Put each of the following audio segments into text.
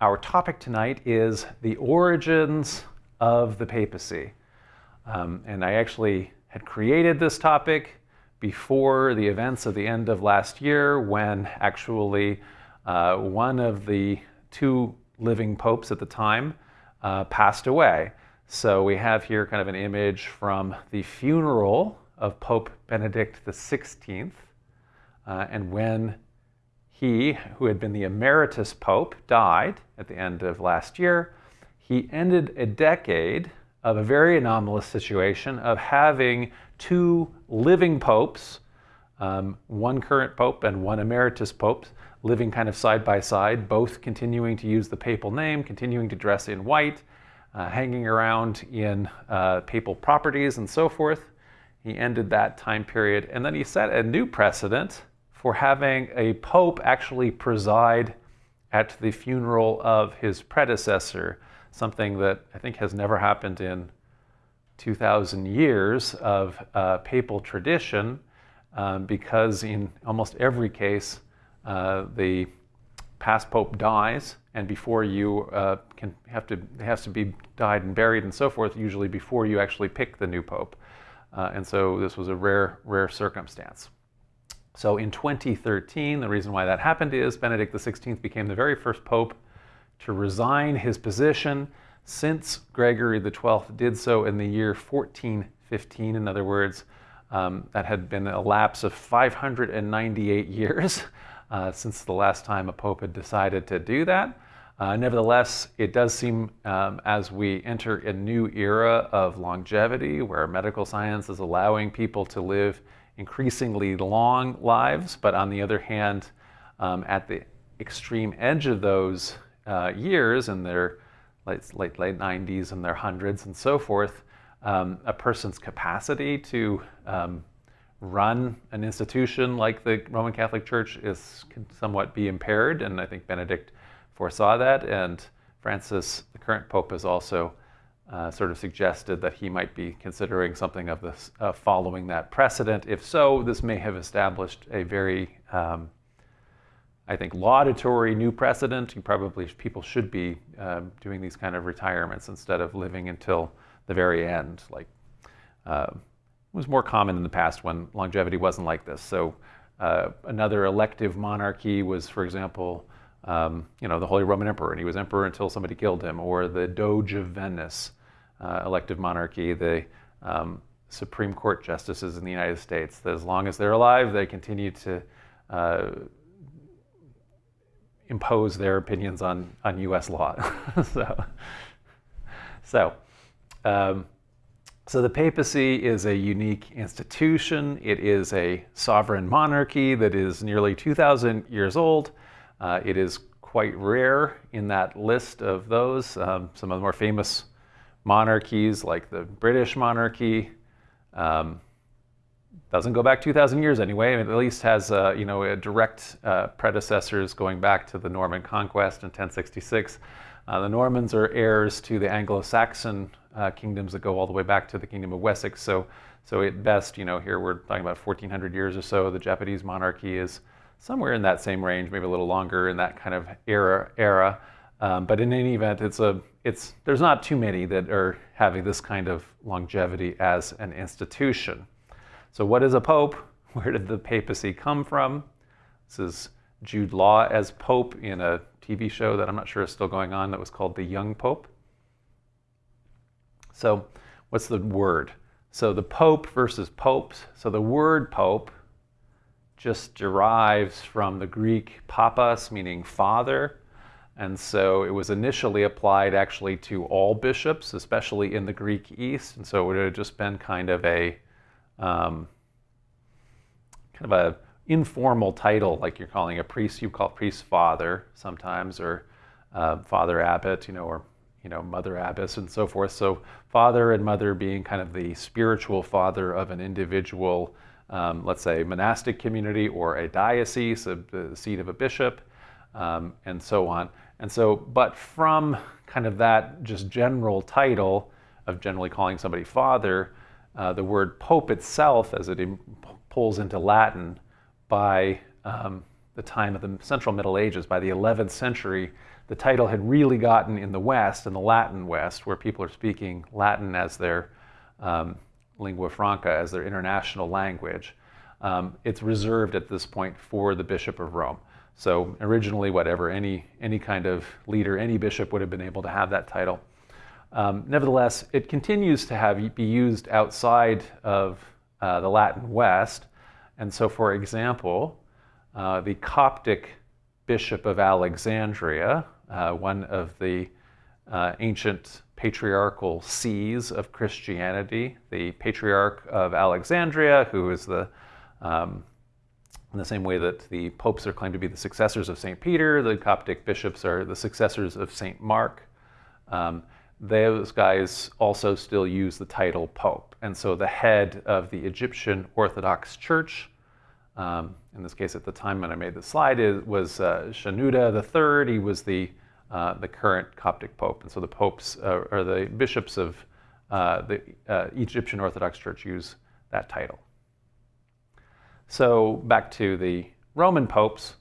our topic tonight is the origins of the papacy. Um, and I actually had created this topic before the events of the end of last year when actually uh, one of the two living popes at the time uh, passed away. So we have here kind of an image from the funeral of Pope Benedict XVI. Uh, and when he, who had been the emeritus pope, died at the end of last year, he ended a decade of a very anomalous situation of having two living popes, um, one current pope and one emeritus pope, living kind of side by side, both continuing to use the papal name, continuing to dress in white, uh, hanging around in uh, papal properties and so forth. He ended that time period. And then he set a new precedent for having a pope actually preside at the funeral of his predecessor, something that I think has never happened in 2,000 years of uh, papal tradition, um, because in almost every case, uh, the past pope dies, and before you uh, can have to has to be died and buried and so forth, usually before you actually pick the new pope, uh, and so this was a rare rare circumstance. So in 2013, the reason why that happened is Benedict XVI became the very first pope to resign his position since Gregory XII did so in the year 1415. In other words, um, that had been a lapse of 598 years uh, since the last time a pope had decided to do that. Uh, nevertheless, it does seem um, as we enter a new era of longevity where medical science is allowing people to live increasingly long lives, but on the other hand, um, at the extreme edge of those uh, years in their late, late, late 90s and their hundreds and so forth, um, a person's capacity to um, run an institution like the Roman Catholic Church is can somewhat be impaired, and I think Benedict foresaw that, and Francis, the current pope, has also uh, sort of suggested that he might be considering something of this, uh, following that precedent. If so, this may have established a very, um, I think, laudatory new precedent. You probably people should be um, doing these kind of retirements instead of living until the very end. Like uh, it was more common in the past when longevity wasn't like this. So uh, another elective monarchy was, for example. Um, you know, the Holy Roman Emperor, and he was emperor until somebody killed him, or the Doge of Venice, uh, elective monarchy, the um, Supreme Court justices in the United States, that as long as they're alive, they continue to uh, impose their opinions on, on US law. so, so, um, so the papacy is a unique institution. It is a sovereign monarchy that is nearly 2,000 years old. Uh, it is quite rare in that list of those. Um, some of the more famous monarchies like the British monarchy. Um, doesn't go back 2,000 years anyway. It at least has uh, you know direct uh, predecessors going back to the Norman conquest in 1066. Uh, the Normans are heirs to the Anglo-Saxon uh, kingdoms that go all the way back to the Kingdom of Wessex. So, so at best, you know, here we're talking about 1,400 years or so. The Japanese monarchy is somewhere in that same range, maybe a little longer in that kind of era. era. Um, but in any event, it's a, it's, there's not too many that are having this kind of longevity as an institution. So what is a pope? Where did the papacy come from? This is Jude Law as pope in a TV show that I'm not sure is still going on that was called The Young Pope. So what's the word? So the pope versus popes. So the word pope just derives from the Greek papas, meaning father, and so it was initially applied actually to all bishops, especially in the Greek East. And so it would have just been kind of a um, kind of a informal title, like you're calling a priest, you call priest father sometimes, or uh, father abbot, you know, or you know, mother abbess and so forth. So father and mother being kind of the spiritual father of an individual, um, let's say monastic community or a diocese, a, the seat of a bishop, um, and so on. And so, but from kind of that just general title of generally calling somebody father, uh, the word pope itself, as it pulls into Latin by um, the time of the Central Middle Ages, by the 11th century, the title had really gotten in the West, in the Latin West, where people are speaking Latin as their um, lingua franca, as their international language. Um, it's reserved at this point for the Bishop of Rome. So originally, whatever, any, any kind of leader, any bishop would have been able to have that title. Um, nevertheless, it continues to have be used outside of uh, the Latin West. And so, for example, uh, the Coptic Bishop of Alexandria, uh, one of the uh, ancient patriarchal sees of Christianity, the Patriarch of Alexandria, who is the um, in the same way that the popes are claimed to be the successors of St. Peter, the Coptic bishops are the successors of St. Mark. Um, those guys also still use the title pope. And so the head of the Egyptian Orthodox Church, um, in this case at the time when I made the slide, it was uh, Shenouda III. He was the, uh, the current Coptic pope. And so the popes, uh, or the bishops of uh, the uh, Egyptian Orthodox Church use that title. So back to the Roman popes.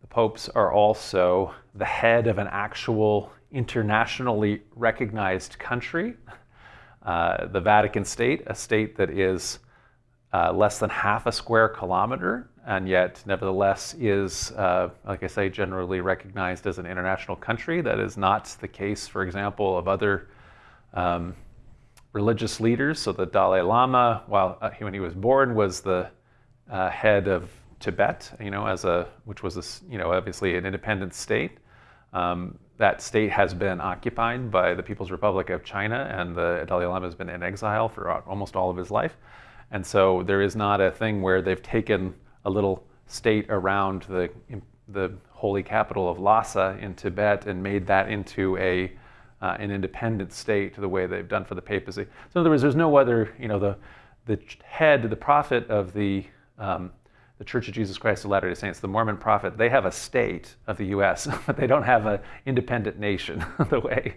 The popes are also the head of an actual internationally recognized country, uh, the Vatican State, a state that is uh, less than half a square kilometer, and yet nevertheless is, uh, like I say, generally recognized as an international country. That is not the case, for example, of other um, religious leaders. So the Dalai Lama, while uh, when he was born, was the uh, head of Tibet, you know, as a which was a, you know obviously an independent state. Um, that state has been occupied by the People's Republic of China, and the Dalai Lama has been in exile for almost all of his life. And so there is not a thing where they've taken a little state around the the holy capital of Lhasa in Tibet and made that into a uh, an independent state the way they've done for the papacy. So in other words, there's no other, you know, the the head, the prophet of the um, the Church of Jesus Christ of Latter-day Saints, the Mormon Prophet, they have a state of the U.S., but they don't have an independent nation the way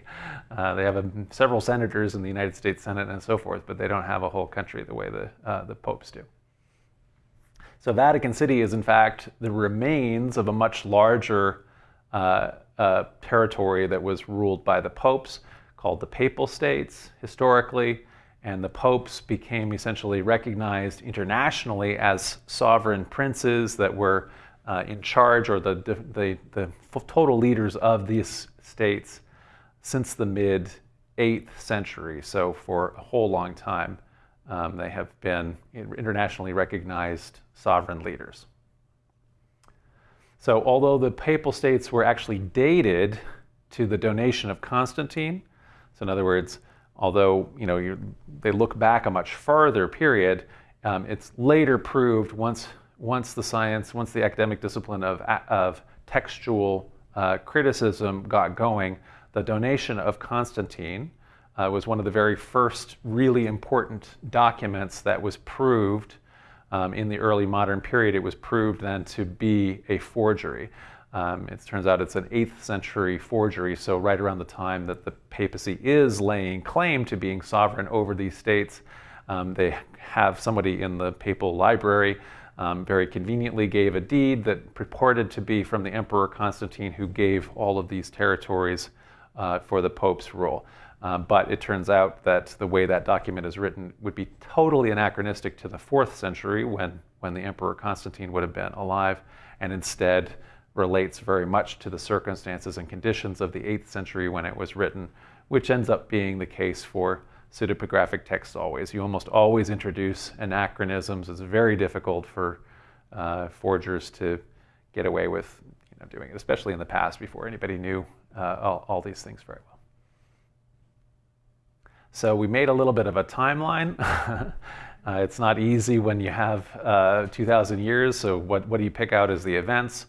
uh, they have a, several senators in the United States Senate and so forth, but they don't have a whole country the way the, uh, the popes do. So Vatican City is in fact the remains of a much larger uh, uh territory that was ruled by the popes called the Papal States historically and the popes became essentially recognized internationally as sovereign princes that were uh, in charge or the, the, the, total leaders of these states since the mid 8th century. So, for a whole long time, um, they have been internationally recognized sovereign leaders. So, although the papal states were actually dated to the donation of Constantine, so in other words, although you know they look back a much farther period, um, it's later proved once once the science, once the academic discipline of of textual uh, criticism got going, the donation of Constantine uh, was one of the very first really important documents that was proved um, in the early modern period. It was proved then to be a forgery. Um, it turns out it's an 8th century forgery, so right around the time that the papacy is laying claim to being sovereign over these states, um, they have somebody in the papal library um, very conveniently gave a deed that purported to be from the Emperor Constantine, who gave all of these territories uh, for the Pope's rule. Um, but it turns out that the way that document is written would be totally anachronistic to the 4th century when, when the Emperor Constantine would have been alive, and instead relates very much to the circumstances and conditions of the 8th century when it was written, which ends up being the case for pseudepigraphic texts always. You almost always introduce anachronisms. It's very difficult for uh, forgers to get away with you know, doing it, especially in the past before anybody knew uh, all, all, these things very well. So we made a little bit of a timeline. uh, it's not easy when you have uh, 2,000 years, so what, what do you pick out as the events?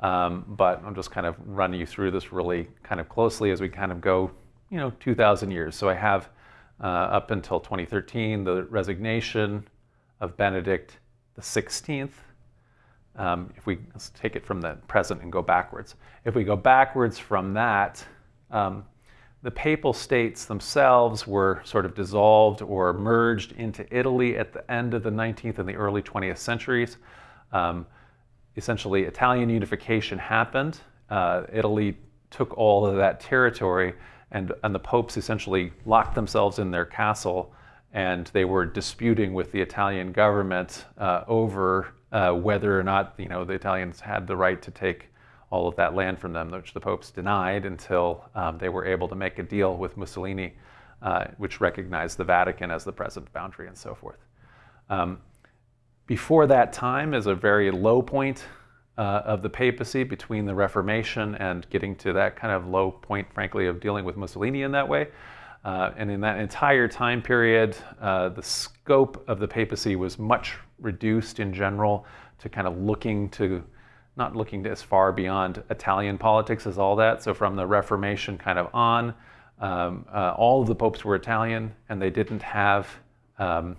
Um, but I'm just kind of running you through this really kind of closely as we kind of go, you know, 2,000 years. So I have uh, up until 2013 the resignation of Benedict the 16th. Um, if we let's take it from the present and go backwards. If we go backwards from that, um, the papal states themselves were sort of dissolved or merged into Italy at the end of the 19th and the early 20th centuries. Um, essentially Italian unification happened. Uh, Italy took all of that territory, and, and the popes essentially locked themselves in their castle, and they were disputing with the Italian government uh, over uh, whether or not you know the Italians had the right to take all of that land from them, which the popes denied until um, they were able to make a deal with Mussolini, uh, which recognized the Vatican as the present boundary and so forth. Um, before that time is a very low point uh, of the papacy between the Reformation and getting to that kind of low point, frankly, of dealing with Mussolini in that way. Uh, and in that entire time period, uh, the scope of the papacy was much reduced in general to kind of looking to, not looking as far beyond Italian politics as all that. So from the Reformation kind of on, um, uh, all of the popes were Italian, and they didn't have, um,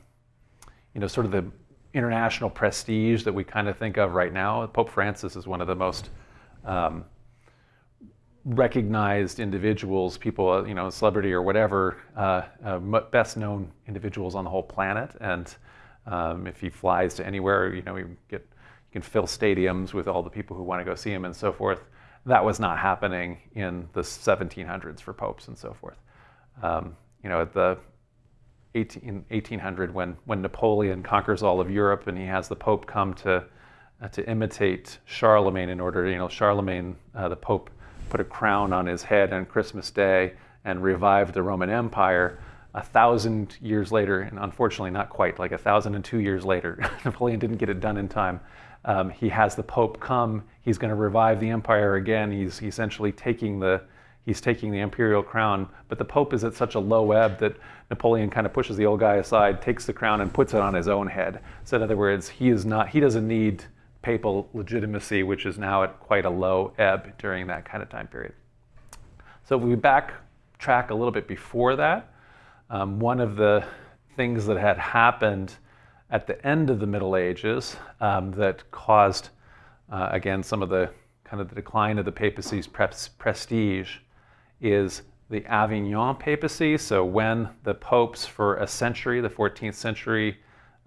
you know, sort of the international prestige that we kind of think of right now. Pope Francis is one of the most um, recognized individuals, people, uh, you know, celebrity or whatever, uh, uh, best known individuals on the whole planet. And um, if he flies to anywhere, you know, you get you can fill stadiums with all the people who want to go see him and so forth. That was not happening in the 1700s for popes and so forth. Um, you know, at the 18, 1800 when, when Napoleon conquers all of Europe and he has the Pope come to, uh, to imitate Charlemagne in order, you know, Charlemagne, uh, the Pope, put a crown on his head on Christmas Day and revived the Roman Empire. A thousand years later, and unfortunately not quite, like a thousand and two years later, Napoleon didn't get it done in time. Um, he has the Pope come. He's going to revive the empire again. He's essentially taking the he's taking the imperial crown, but the Pope is at such a low ebb that Napoleon kind of pushes the old guy aside, takes the crown, and puts it on his own head. So in other words, he is not he doesn't need papal legitimacy, which is now at quite a low ebb during that kind of time period. So if we backtrack a little bit before that, um, one of the things that had happened at the end of the Middle Ages um, that caused, uh, again, some of the kind of the decline of the papacy's prestige is the Avignon papacy. So when the popes for a century, the 14th century,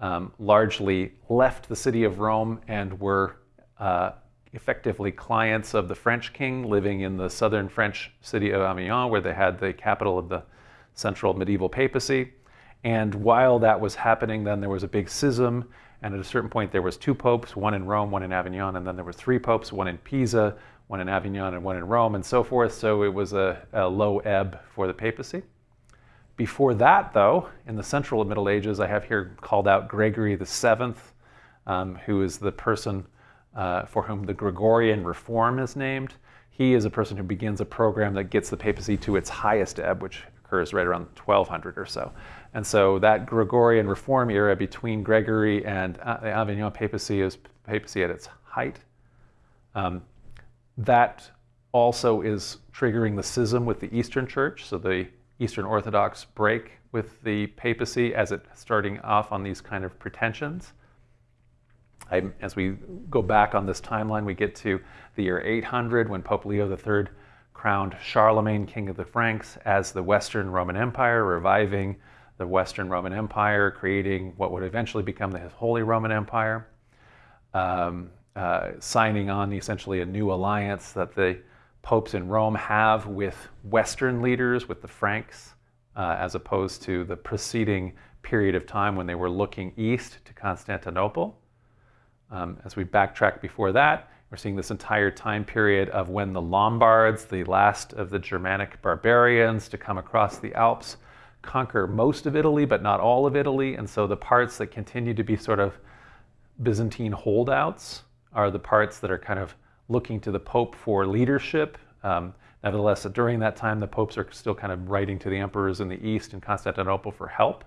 um, largely left the city of Rome and were uh, effectively clients of the French king living in the southern French city of Avignon, where they had the capital of the central medieval papacy. And while that was happening, then there was a big schism, and at a certain point there was two popes, one in Rome, one in Avignon, and then there were three popes, one in Pisa, one in Avignon and one in Rome and so forth. So it was a, a low ebb for the papacy. Before that, though, in the central Middle Ages, I have here called out Gregory VII, um, who is the person uh, for whom the Gregorian reform is named. He is a person who begins a program that gets the papacy to its highest ebb, which occurs right around 1200 or so. And so that Gregorian reform era between Gregory and uh, the Avignon papacy is papacy at its height. Um, that also is triggering the schism with the Eastern Church. So the Eastern Orthodox break with the papacy as it starting off on these kind of pretensions. I, as we go back on this timeline, we get to the year 800 when Pope Leo III crowned Charlemagne, king of the Franks, as the Western Roman Empire, reviving the Western Roman Empire, creating what would eventually become the Holy Roman Empire. Um, uh, signing on essentially a new alliance that the popes in Rome have with Western leaders, with the Franks, uh, as opposed to the preceding period of time when they were looking east to Constantinople. Um, as we backtrack before that, we're seeing this entire time period of when the Lombards, the last of the Germanic barbarians to come across the Alps, conquer most of Italy, but not all of Italy. And so the parts that continue to be sort of Byzantine holdouts are the parts that are kind of looking to the Pope for leadership. Um, nevertheless, during that time, the popes are still kind of writing to the emperors in the East and Constantinople for help.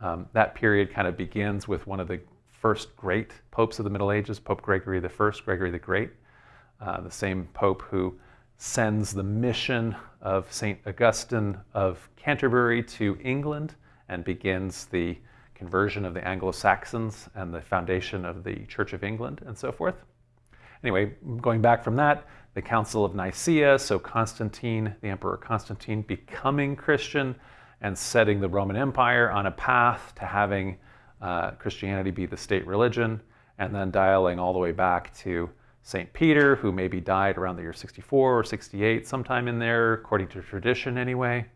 Um, that period kind of begins with one of the first great popes of the Middle Ages, Pope Gregory I, Gregory the Great, uh, the same pope who sends the mission of St. Augustine of Canterbury to England and begins the conversion of the Anglo-Saxons and the foundation of the Church of England and so forth. Anyway, going back from that, the Council of Nicaea, so Constantine, the Emperor Constantine, becoming Christian and setting the Roman Empire on a path to having uh, Christianity be the state religion, and then dialing all the way back to St. Peter, who maybe died around the year 64 or 68, sometime in there, according to tradition anyway.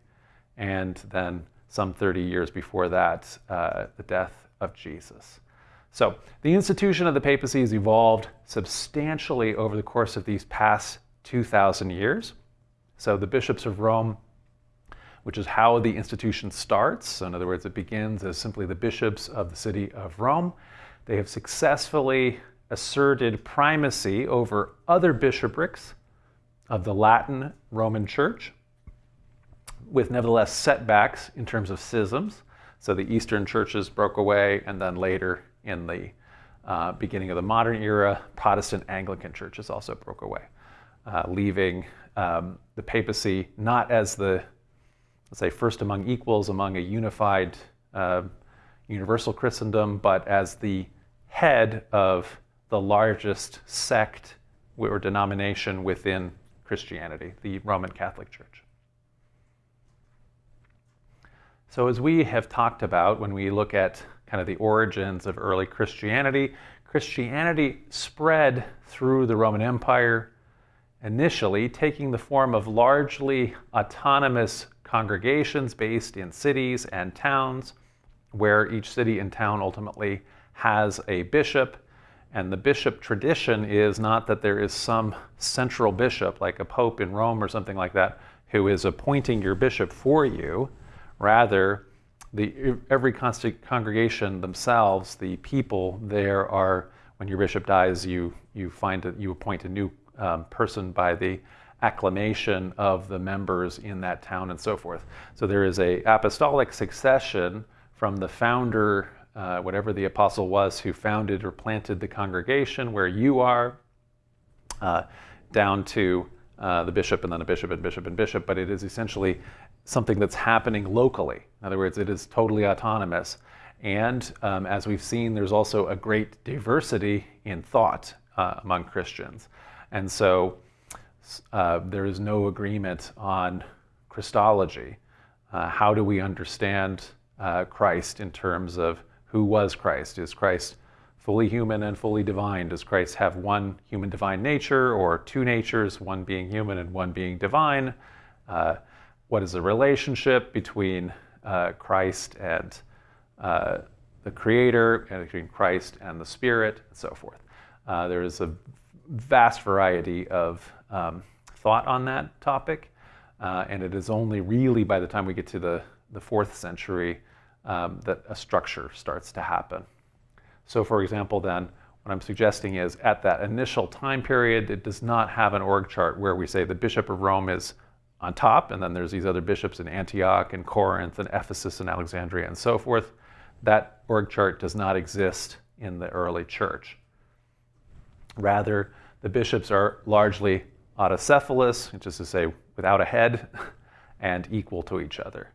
And then some 30 years before that, uh, the death of Jesus. So the institution of the papacy has evolved substantially over the course of these past 2,000 years. So the bishops of Rome, which is how the institution starts, so in other words, it begins as simply the bishops of the city of Rome. They have successfully asserted primacy over other bishoprics of the Latin Roman Church, with nevertheless setbacks in terms of schisms. So the Eastern churches broke away, and then later in the uh, beginning of the modern era, Protestant Anglican churches also broke away, uh, leaving um, the papacy not as the, let's say, first among equals among a unified uh, universal Christendom, but as the head of the largest sect or denomination within Christianity, the Roman Catholic Church. So, as we have talked about when we look at kind of the origins of early Christianity, Christianity spread through the Roman Empire, initially taking the form of largely autonomous congregations based in cities and towns, where each city and town ultimately has a bishop and the bishop tradition is not that there is some central bishop, like a pope in Rome or something like that, who is appointing your bishop for you. Rather, the, every congregation themselves, the people there are, when your bishop dies, you, you find that you appoint a new um, person by the acclamation of the members in that town and so forth. So there is a apostolic succession from the founder uh, whatever the apostle was who founded or planted the congregation where you are, uh, down to uh, the bishop and then a bishop and bishop and bishop, but it is essentially something that's happening locally. In other words, it is totally autonomous. And um, as we've seen, there's also a great diversity in thought uh, among Christians. And so uh, there is no agreement on Christology. Uh, how do we understand Christ in terms of who was Christ? Is Christ fully human and fully divine? Does Christ have one human divine nature or two natures, one being human and one being divine? What is the relationship between uh, Christ and uh, the Creator, and between Christ and the Spirit, and so forth? Uh, there is a vast variety of um, thought on that topic, uh, and it is only really by the time we get to the, the fourth century um, that a structure starts to happen. So for example then, what I'm suggesting is at that initial time period, it does not have an org chart where we say the Bishop of Rome is on top, and then there's these other bishops in Antioch and Corinth and Ephesus and Alexandria and so forth. That org chart does not exist in the early church. Rather, the bishops are largely autocephalous, which is to say without a head, and equal to each other.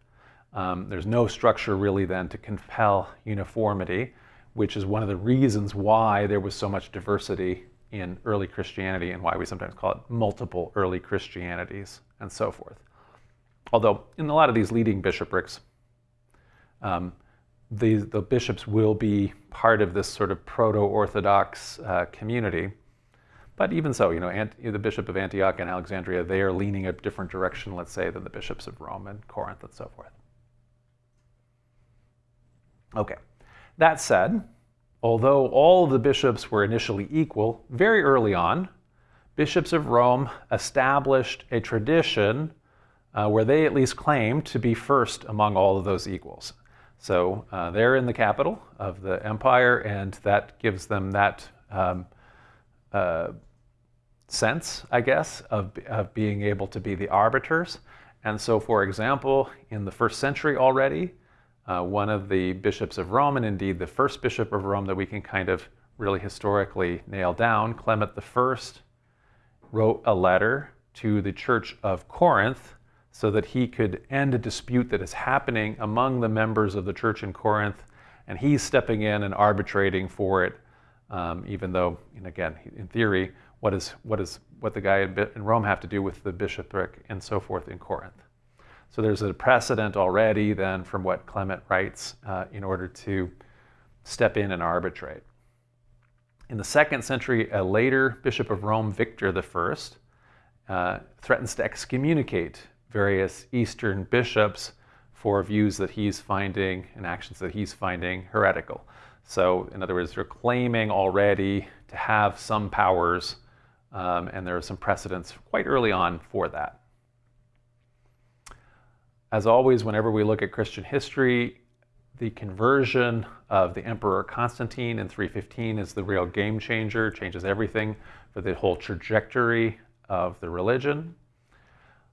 Um, there's no structure really then to compel uniformity, which is one of the reasons why there was so much diversity in early Christianity and why we sometimes call it multiple early Christianities and so forth. Although in a lot of these leading bishoprics, um, the, the bishops will be part of this sort of proto-Orthodox uh, community. But even so, you know, Ant- the bishop of Antioch and Alexandria, they are leaning a different direction, let's say, than the bishops of Rome and Corinth and so forth. Okay, that said, although all the bishops were initially equal, very early on, bishops of Rome established a tradition uh, where they at least claimed to be first among all of those equals. So uh, they're in the capital of the empire, and that gives them that um, uh, sense, I guess, of, of being able to be the arbiters. And so, for example, in the first century already, uh, one of the bishops of Rome, and indeed the first bishop of Rome that we can kind of really historically nail down, Clement I, wrote a letter to the church of Corinth so that he could end a dispute that is happening among the members of the church in Corinth, and he's stepping in and arbitrating for it, um, even though, and again, in theory, what is what is what the guy in Rome have to do with the bishopric and so forth in Corinth? So there's a precedent already then from what Clement writes uh, in order to step in and arbitrate. In the second century, a later Bishop of Rome, Victor I, uh, threatens to excommunicate various Eastern bishops for views that he's finding and actions that he's finding heretical. So, in other words, they're claiming already to have some powers, um, and there are some precedents quite early on for that. As always, whenever we look at Christian history, the conversion of the Emperor Constantine in 315 is the real game changer, changes everything for the whole trajectory of the religion.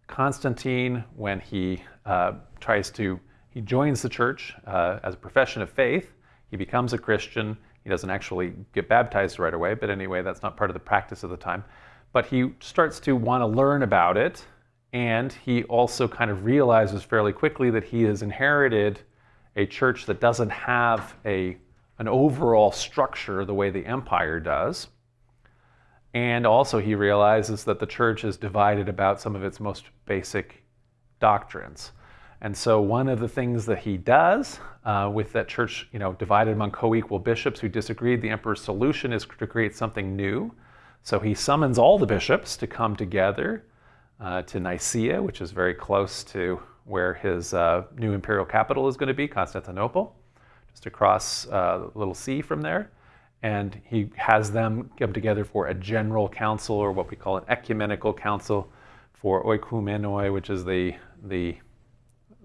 Constantine, when he uh, tries to, he joins the church uh, as a profession of faith, he becomes a Christian. He doesn't actually get baptized right away, but anyway, that's not part of the practice of the time. But he starts to want to learn about it, and he also kind of realizes fairly quickly that he has inherited a church that doesn't have a, an overall structure the way the empire does. And also, he realizes that the church is divided about some of its most basic doctrines. And so, one of the things that he does uh, with that church, you know, divided among co-equal bishops who disagreed, the emperor's solution is to create something new. So he summons all the bishops to come together uh, to Nicaea, which is very close to where his uh, new imperial capital is going to be, Constantinople, just across uh, little sea from there and he has them come together for a general council or what we call an ecumenical council for oikoumene, which is the the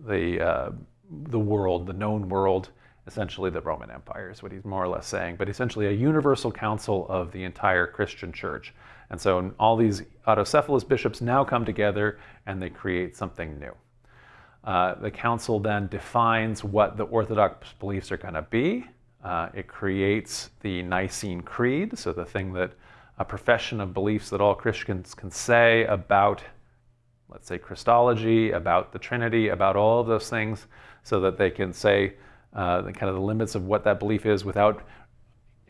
the uh, the world, the known world, essentially the Roman Empire is what he's more or less saying, but essentially a universal council of the entire Christian church. And so all these autocephalous bishops now come together and they create something new. Uh, the council then defines what the Orthodox beliefs are going to be, uh, it creates the Nicene Creed, so the thing that a profession of beliefs that all Christians can say about, let's say, Christology, about the Trinity, about all of those things, so that they can say uh, kind of the limits of what that belief is without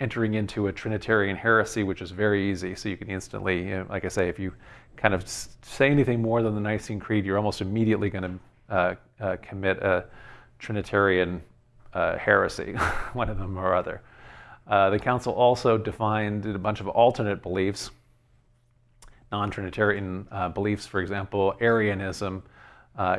entering into a Trinitarian heresy, which is very easy. So you can instantly, you know, like I say, if you kind of say anything more than the Nicene Creed, you're almost immediately going to uh, uh, commit a Trinitarian uh, heresy, one of them or other. Uh, the council also defined a bunch of alternate beliefs, non-Trinitarian uh, beliefs, for example, Arianism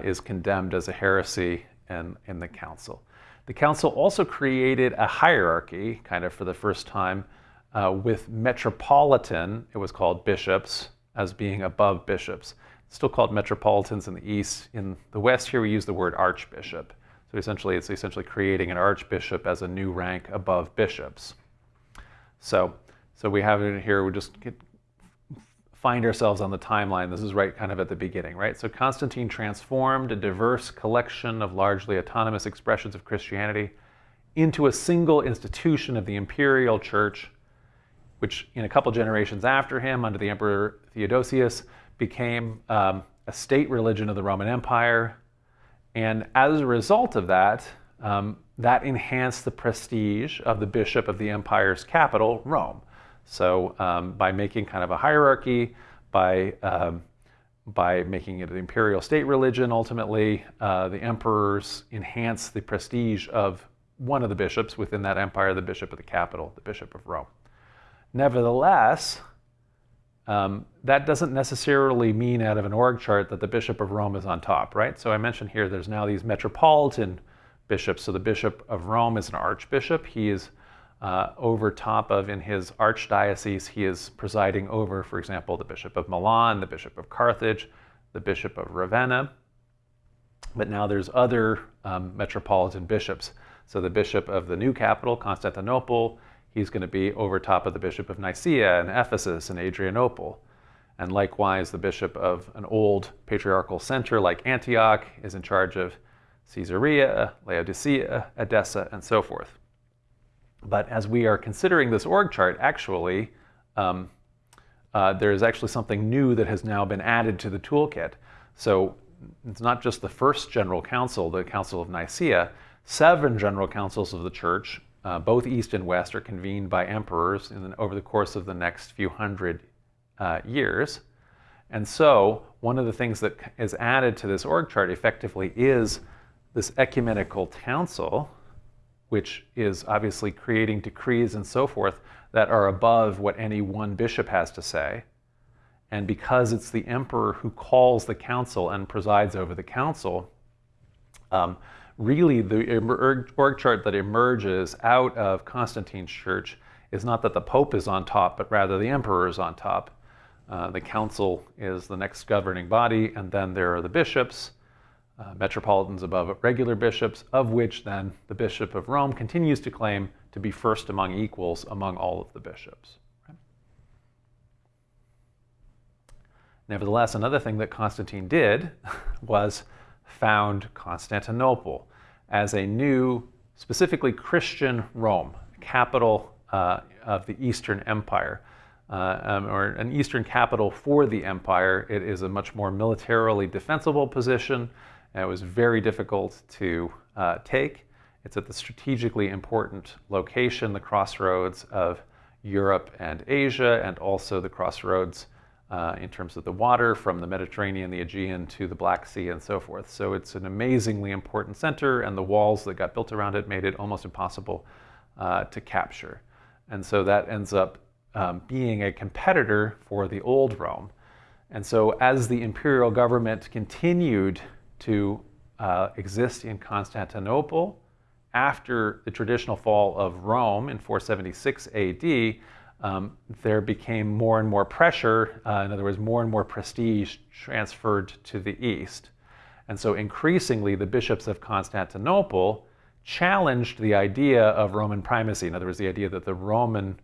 is condemned as a heresy in, in the council. The council also created a hierarchy, kind of for the first time, uh, with metropolitan, it was called bishops, as being above bishops. Still called metropolitans in the East. In the West, here we use the word archbishop. So essentially, it's essentially creating an archbishop as a new rank above bishops. So, so we have it here, we just get, find ourselves on the timeline. This is right kind of at the beginning, right? So Constantine transformed a diverse collection of largely autonomous expressions of Christianity into a single institution of the imperial church, which in a couple generations after him, under the Emperor Theodosius, became um, a state religion of the Roman Empire and as a result of that, um, that enhanced the prestige of the bishop of the empire's capital, Rome. So um, by making kind of a hierarchy, by um, by making it an imperial state religion, ultimately, uh, the emperors enhance the prestige of one of the bishops within that empire, the bishop of the capital, the bishop of Rome. Nevertheless, um, that doesn't necessarily mean out of an org chart that the Bishop of Rome is on top, right? So I mentioned here there's now these metropolitan bishops. So the Bishop of Rome is an archbishop. He is uh, over top of, in his archdiocese, he is presiding over, for example, the Bishop of Milan, the Bishop of Carthage, the Bishop of Ravenna. But now there's other um, metropolitan bishops. So the Bishop of the new capital, Constantinople, he's going to be over top of the bishop of Nicaea and Ephesus and Adrianople. And likewise, the bishop of an old patriarchal center like Antioch is in charge of Caesarea, Laodicea, Edessa, and so forth. But as we are considering this org chart, actually, um, uh, there is actually something new that has now been added to the toolkit. So it's not just the first general council, the Council of Nicaea, seven general councils of the church uh, both East and West are convened by emperors the, over the course of the next few hundred uh, years. And so, one of the things that is added to this org chart effectively is this ecumenical council, which is obviously creating decrees and so forth that are above what any one bishop has to say. And because it's the emperor who calls the council and presides over the council, um, really the org chart that emerges out of Constantine's church is not that the Pope is on top, but rather the emperor is on top. Uh, the council is the next governing body, and then there are the bishops, uh, metropolitans above regular bishops, of which then the Bishop of Rome continues to claim to be first among equals among all of the bishops. Nevertheless, another thing that Constantine did was found Constantinople as a new, specifically Christian Rome, capital uh, of the Eastern Empire, uh, um, or an Eastern capital for the empire. It is a much more militarily defensible position. And it was very difficult to uh, take. It's at the strategically important location, the crossroads of Europe and Asia, and also the crossroads uh, in terms of the water from the Mediterranean, the Aegean to the Black Sea and so forth. So it's an amazingly important center, and the walls that got built around it made it almost impossible uh, to capture. And so that ends up um, being a competitor for the old Rome. And so as the imperial government continued to uh, exist in Constantinople after the traditional fall of Rome in 476 AD, um, there became more and more pressure, uh, in other words, more and more prestige transferred to the east. And so increasingly, the bishops of Constantinople challenged the idea of Roman primacy. In other words, the idea that the Roman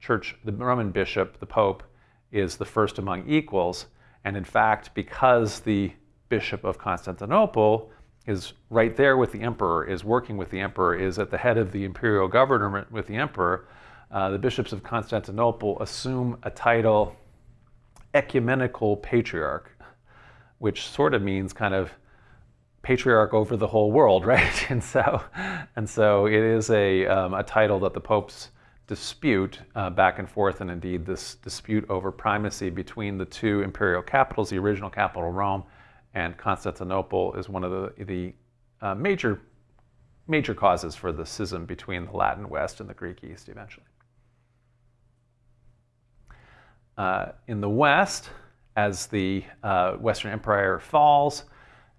church, the Roman bishop, the pope, is the first among equals. And in fact, because the bishop of Constantinople is right there with the emperor, is working with the emperor, is at the head of the imperial government with the emperor, uh, the bishops of Constantinople assume a title ecumenical patriarch, which sort of means kind of patriarch over the whole world, right? And so, and so it is a, um, a title that the popes dispute uh, back and forth, and indeed this dispute over primacy between the two imperial capitals, the original capital Rome and Constantinople, is one of the, the uh, major, major causes for the schism between the Latin West and the Greek East eventually. Uh, in the West, as the uh, Western Empire falls,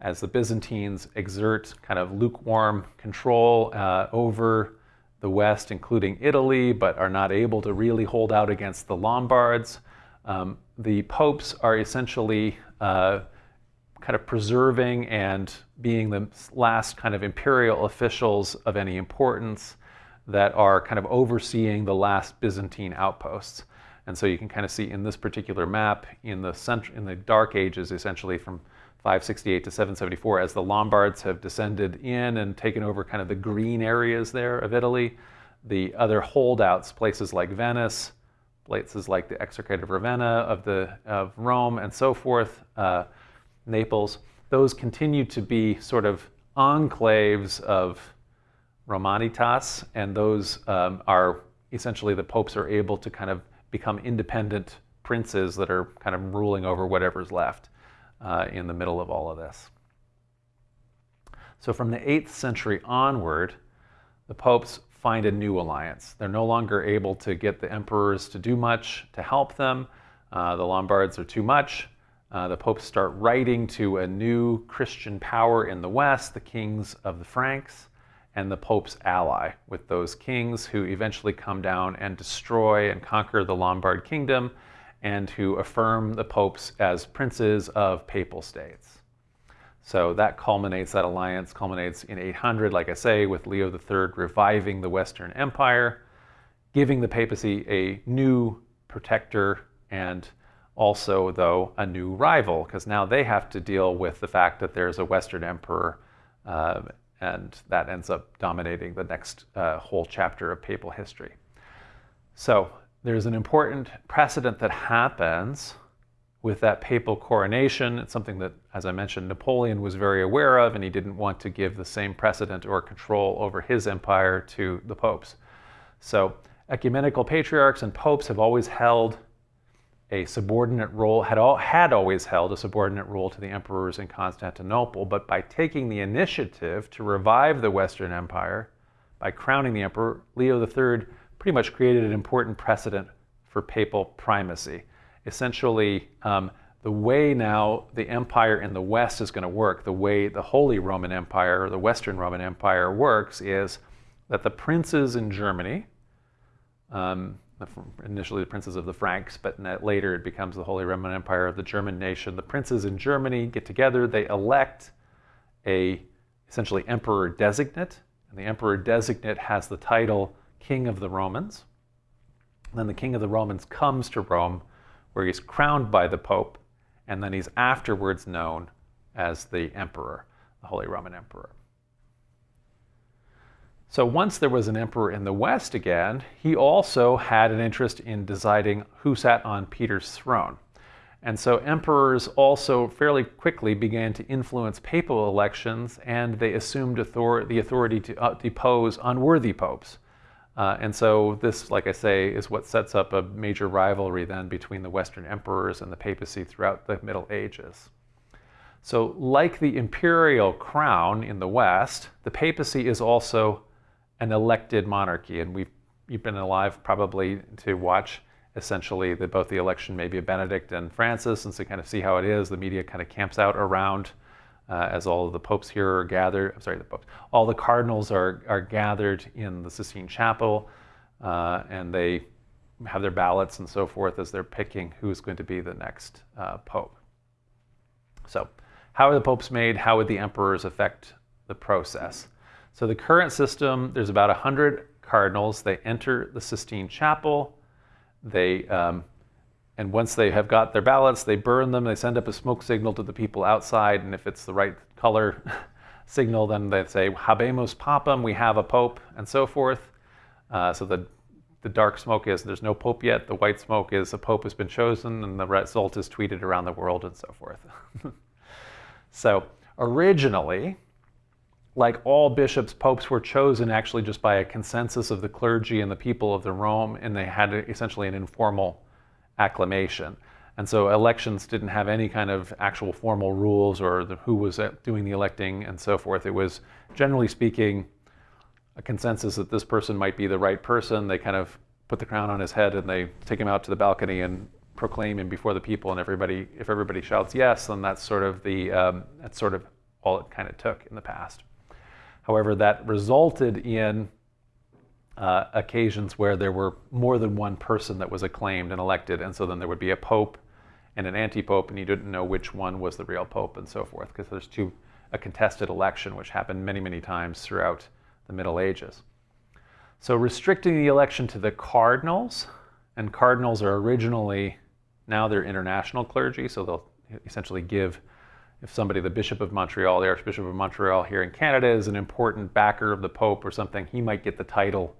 as the Byzantines exert kind of lukewarm control uh, over the West, including Italy, but are not able to really hold out against the Lombards, um, the popes are essentially uh, kind of preserving and being the last kind of imperial officials of any importance that are kind of overseeing the last Byzantine outposts. And so you can kind of see in this particular map in the center, in the Dark Ages, essentially from 568 to 774, as the Lombards have descended in and taken over kind of the green areas there of Italy, the other holdouts, places like Venice, places like the Exarchate of Ravenna of the of Rome, and so forth, uh, Naples, those continue to be sort of enclaves of Romanitas, and those um, are essentially the popes are able to kind of become independent princes that are kind of ruling over whatever's left uh, in the middle of all of this. So from the 8th century onward, the popes find a new alliance. They're no longer able to get the emperors to do much to help them. Uh, the Lombards are too much. Uh, the popes start writing to a new Christian power in the West, the kings of the Franks and the Pope's ally with those kings who eventually come down and destroy and conquer the Lombard kingdom and who affirm the popes as princes of papal states. So that culminates, that alliance culminates in 800, like I say, with Leo III reviving the Western Empire, giving the papacy a new protector and also, though, a new rival, because now they have to deal with the fact that there's a Western emperor uh, and that ends up dominating the next uh, whole chapter of papal history. So there's an important precedent that happens with that papal coronation. It's something that, as I mentioned, Napoleon was very aware of, and he didn't want to give the same precedent or control over his empire to the popes. So ecumenical patriarchs and popes have always held a subordinate role, had, all, had always held a subordinate role to the emperors in Constantinople, but by taking the initiative to revive the Western Empire, by crowning the emperor, Leo III pretty much created an important precedent for papal primacy. Essentially, um, the way now the empire in the West is going to work, the way the Holy Roman Empire the Western Roman Empire works, is that the princes in Germany, um, initially the princes of the Franks, but later it becomes the Holy Roman Empire of the German nation. The princes in Germany get together, they elect a essentially emperor designate, and the emperor designate has the title King of the Romans. then the King of the Romans comes to Rome, where he's crowned by the Pope, and then he's afterwards known as the Emperor, the Holy Roman Emperor. So once there was an emperor in the West again, he also had an interest in deciding who sat on Peter's throne. And so emperors also fairly quickly began to influence papal elections and they assumed author the authority to uh, depose unworthy popes. Uh, and so this, like I say, is what sets up a major rivalry then between the Western emperors and the papacy throughout the Middle Ages. So like the imperial crown in the West, the papacy is also an elected monarchy, and we've you've been alive probably to watch essentially the, both the election maybe of Benedict and Francis, and so kind of see how it is. The media kind of camps out around uh, as all of the popes here are gathered. I'm sorry, the popes. All the cardinals are are gathered in the Sistine Chapel, uh, and they have their ballots and so forth as they're picking who's going to be the next uh, pope. So, how are the popes made? How would the emperors affect the process? So the current system, there's about 100 cardinals. They enter the Sistine Chapel. They, um, and once they have got their ballots, they burn them. They send up a smoke signal to the people outside. And if it's the right color signal, then they say, Habemus Papam, we have a pope, and so forth. Uh, so the, the dark smoke is there's no pope yet. The white smoke is a pope has been chosen, and the result is tweeted around the world and so forth. so originally, like all bishops, popes were chosen actually just by a consensus of the clergy and the people of the Rome, and they had essentially an informal acclamation. And so elections didn't have any kind of actual formal rules or the, who was doing the electing and so forth. It was, generally speaking, a consensus that this person might be the right person. They kind of put the crown on his head and they take him out to the balcony and proclaim him before the people. And everybody, if everybody shouts yes, then that's sort of the um, that's sort of all it kind of took in the past. However, that resulted in uh, occasions where there were more than one person that was acclaimed and elected, and so then there would be a pope and an anti-pope, and you didn't know which one was the real pope, and so forth, because there's two a contested election, which happened many, many times throughout the Middle Ages. So restricting the election to the cardinals, and cardinals are originally now they're international clergy, so they'll essentially give if somebody, the Bishop of Montreal, the Archbishop of Montreal here in Canada, is an important backer of the Pope or something, he might get the title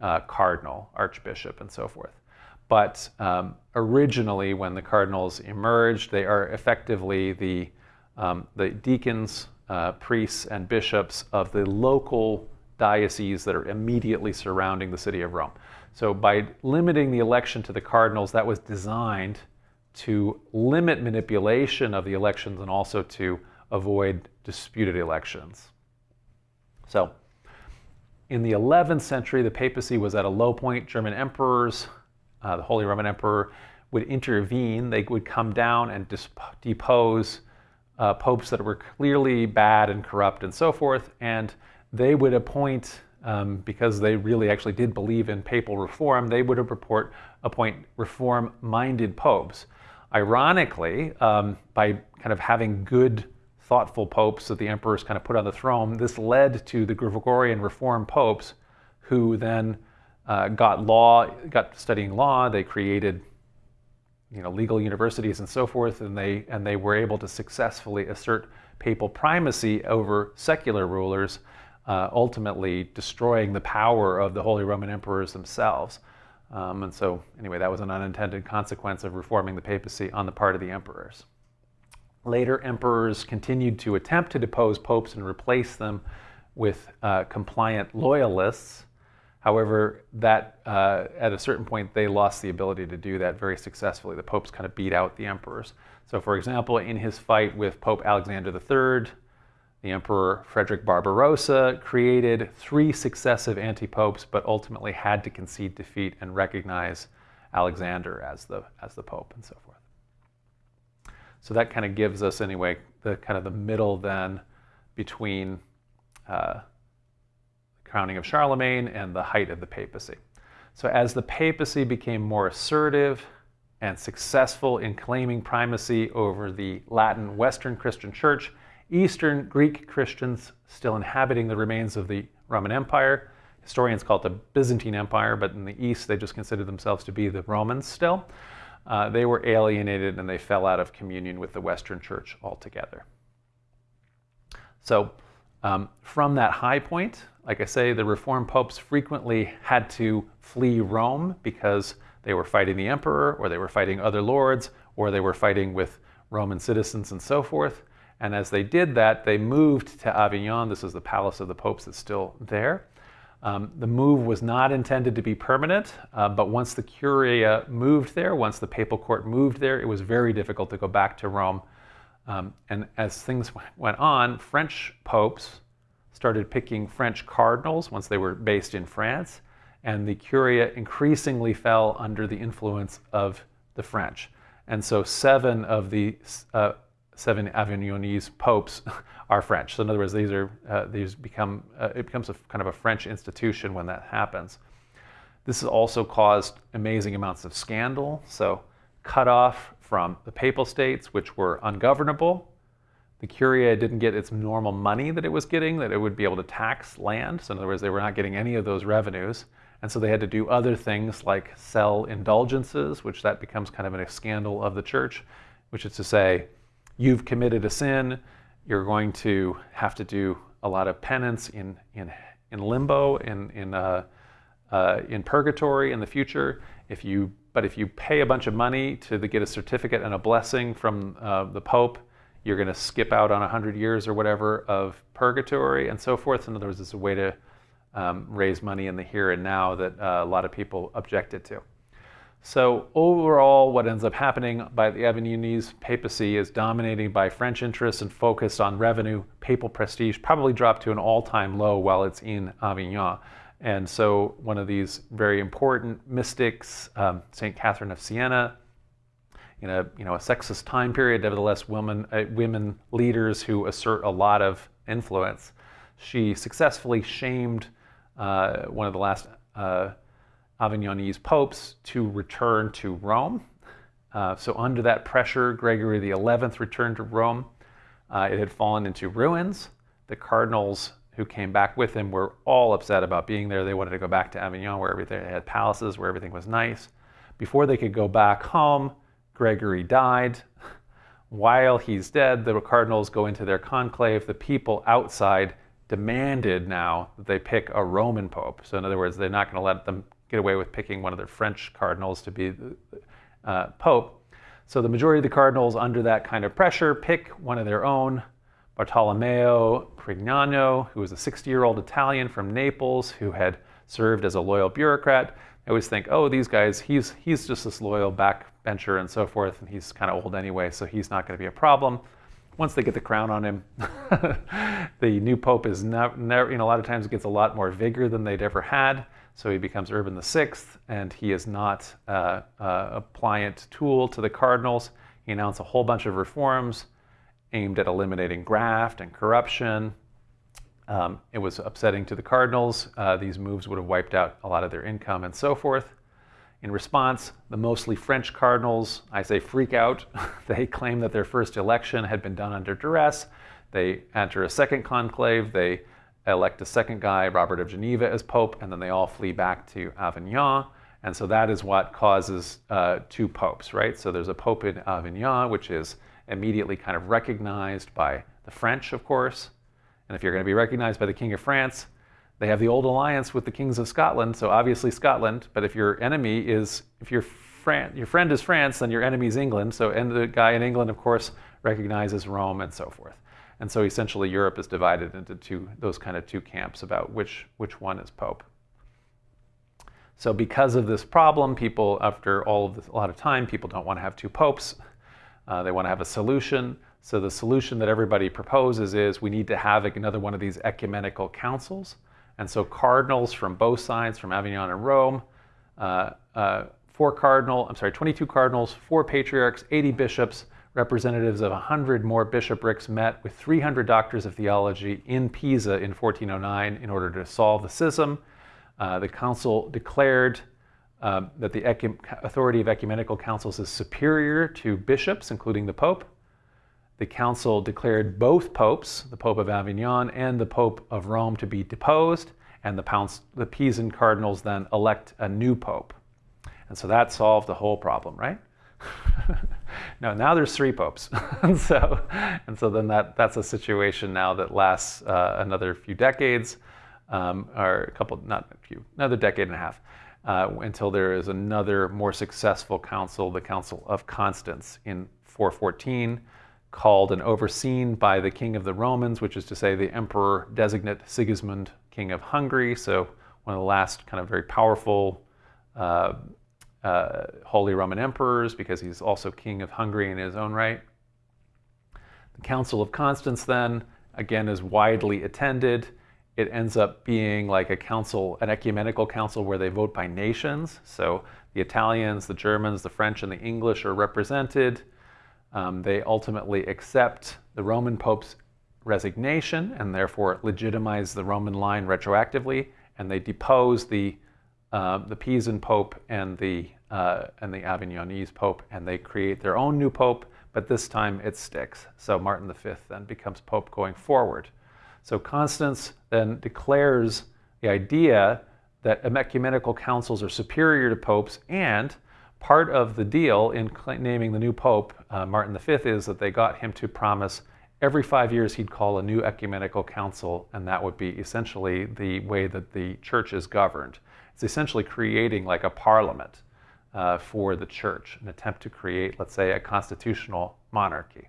uh, Cardinal, Archbishop, and so forth. But um, originally, when the cardinals emerged, they are effectively the, um, the deacons, uh, priests, and bishops of the local dioceses that are immediately surrounding the city of Rome. So by limiting the election to the cardinals, that was designed to limit manipulation of the elections and also to avoid disputed elections. So, in the 11th century, the papacy was at a low point. German emperors, uh, the Holy Roman Emperor, would intervene. They would come down and depose uh, popes that were clearly bad and corrupt and so forth. And they would appoint, um, because they really actually did believe in papal reform, they would report, appoint reform minded popes. Ironically, um, by kind of having good, thoughtful popes that the emperors kind of put on the throne, this led to the Gregorian Reform popes who then uh, got law, got studying law. They created you know, legal universities and so forth, and they, and they were able to successfully assert papal primacy over secular rulers, uh, ultimately destroying the power of the Holy Roman emperors themselves. Um, and so, anyway, that was an unintended consequence of reforming the papacy on the part of the emperors. Later, emperors continued to attempt to depose popes and replace them with uh, compliant loyalists. However, that uh, at a certain point, they lost the ability to do that very successfully. The popes kind of beat out the emperors. So, for example, in his fight with Pope Alexander III, the Emperor Frederick Barbarossa created three successive anti-popes, but ultimately had to concede defeat and recognize Alexander as the, as the Pope and so forth. So that kind of gives us, anyway, the kind of the middle then between uh, the crowning of Charlemagne and the height of the papacy. So as the papacy became more assertive and successful in claiming primacy over the Latin Western Christian Church, Eastern Greek Christians still inhabiting the remains of the Roman Empire. Historians call it the Byzantine Empire, but in the East they just consider themselves to be the Romans still. Uh, they were alienated and they fell out of communion with the Western Church altogether. So, um, from that high point, like I say, the Reformed popes frequently had to flee Rome because they were fighting the emperor, or they were fighting other lords, or they were fighting with Roman citizens and so forth. And as they did that, they moved to Avignon. This is the palace of the popes that's still there. Um, the move was not intended to be permanent, uh, but once the Curia moved there, once the papal court moved there, it was very difficult to go back to Rome. Um, and as things went on, French popes started picking French cardinals once they were based in France, and the Curia increasingly fell under the influence of the French. And so seven of the uh, seven Avignonese popes are French. So in other words, these are uh, these become uh, it becomes a kind of a French institution when that happens. This has also caused amazing amounts of scandal. So cut off from the papal states, which were ungovernable. The Curia didn't get its normal money that it was getting, that it would be able to tax land. So in other words, they were not getting any of those revenues. And so they had to do other things like sell indulgences, which that becomes kind of a scandal of the church, which is to say, you've committed a sin, you're going to have to do a lot of penance in, in, in limbo, in, in, uh, uh, in purgatory in the future. If you, but if you pay a bunch of money to the, get a certificate and a blessing from uh, the Pope, you're going to skip out on 100 years or whatever of purgatory and so forth. In other words, it's a way to um, raise money in the here and now that uh, a lot of people objected to. So overall, what ends up happening by the Avignonese papacy is dominating by French interests and focused on revenue. Papal prestige probably dropped to an all-time low while it's in Avignon. And so one of these very important mystics, um, St. Catherine of Siena, in a, you know, a sexist time period, nevertheless women, uh, women leaders who assert a lot of influence, she successfully shamed uh, one of the last uh, Avignonese popes to return to Rome. Uh, so under that pressure, Gregory XI returned to Rome. Uh, it had fallen into ruins. The cardinals who came back with him were all upset about being there. They wanted to go back to Avignon where everything had palaces, where everything was nice. Before they could go back home, Gregory died. While he's dead, the cardinals go into their conclave. The people outside demanded now that they pick a Roman pope. So in other words, they're not going to let them get away with picking one of their French cardinals to be the uh, pope. So the majority of the cardinals, under that kind of pressure, pick one of their own, Bartolomeo Prignano, who was a 60-year-old Italian from Naples who had served as a loyal bureaucrat. I always think, oh, these guys, he's, he's just this loyal backbencher and so forth, and he's kind of old anyway, so he's not going to be a problem. Once they get the crown on him, the new pope is never, never, you know, a lot of times gets a lot more vigor than they'd ever had. So he becomes Urban VI, and he is not uh, uh, a pliant tool to the cardinals. He announced a whole bunch of reforms aimed at eliminating graft and corruption. Um, it was upsetting to the cardinals. Uh, these moves would have wiped out a lot of their income and so forth. In response, the mostly French cardinals, I say freak out. they claim that their first election had been done under duress. They enter a second conclave. They elect a second guy, Robert of Geneva, as pope, and then they all flee back to Avignon. And so that is what causes uh, two popes, right? So there's a pope in Avignon, which is immediately kind of recognized by the French, of course. And if you're going to be recognized by the King of France, they have the old alliance with the kings of Scotland, so obviously Scotland. But if your enemy is, if your friend, your friend is France, then your enemy is England. So, and the guy in England, of course, recognizes Rome and so forth. And so essentially Europe is divided into two, those kind of two camps about which, which one is Pope. So because of this problem, people, after all of this, a lot of time, people don't want to have two popes. Uh, they want to have a solution. So the solution that everybody proposes is we need to have another one of these ecumenical councils. And so cardinals from both sides, from Avignon and Rome, uh, uh, four cardinal, I'm sorry, 22 cardinals, four patriarchs, 80 bishops, representatives of 100 more bishoprics met with 300 doctors of theology in Pisa in 1409 in order to solve the schism. Uh, the council declared um, that the authority of ecumenical councils is superior to bishops, including the Pope. The council declared both popes, the Pope of Avignon and the Pope of Rome, to be deposed, and the, the Pisan cardinals then elect a new pope. And so that solved the whole problem, right? no, now there's three popes, and so and so then that that's a situation now that lasts uh, another few decades, um, or a couple, not a few, another decade and a half, uh, until there is another more successful council, the Council of Constance in 414, called and overseen by the King of the Romans, which is to say the Emperor designate Sigismund, King of Hungary. So one of the last kind of very powerful. Uh, uh, Holy Roman emperors because he's also king of Hungary in his own right. The Council of Constance, then, again, is widely attended. It ends up being like a council, an ecumenical council where they vote by nations. So the Italians, the Germans, the French, and the English are represented. Um, they ultimately accept the Roman Pope's resignation and therefore legitimize the Roman line retroactively, and they depose the uh, the Pisan Pope and the uh, and the Avignonese Pope, and they create their own new Pope, but this time it sticks. So Martin V then becomes Pope going forward. So Constance then declares the idea that ecumenical councils are superior to popes, and part of the deal in naming the new Pope, uh, Martin V, is that they got him to promise every five years he'd call a new ecumenical council, and that would be essentially the way that the church is governed. It's essentially creating like a parliament uh, for the church, an attempt to create, let's say, a constitutional monarchy.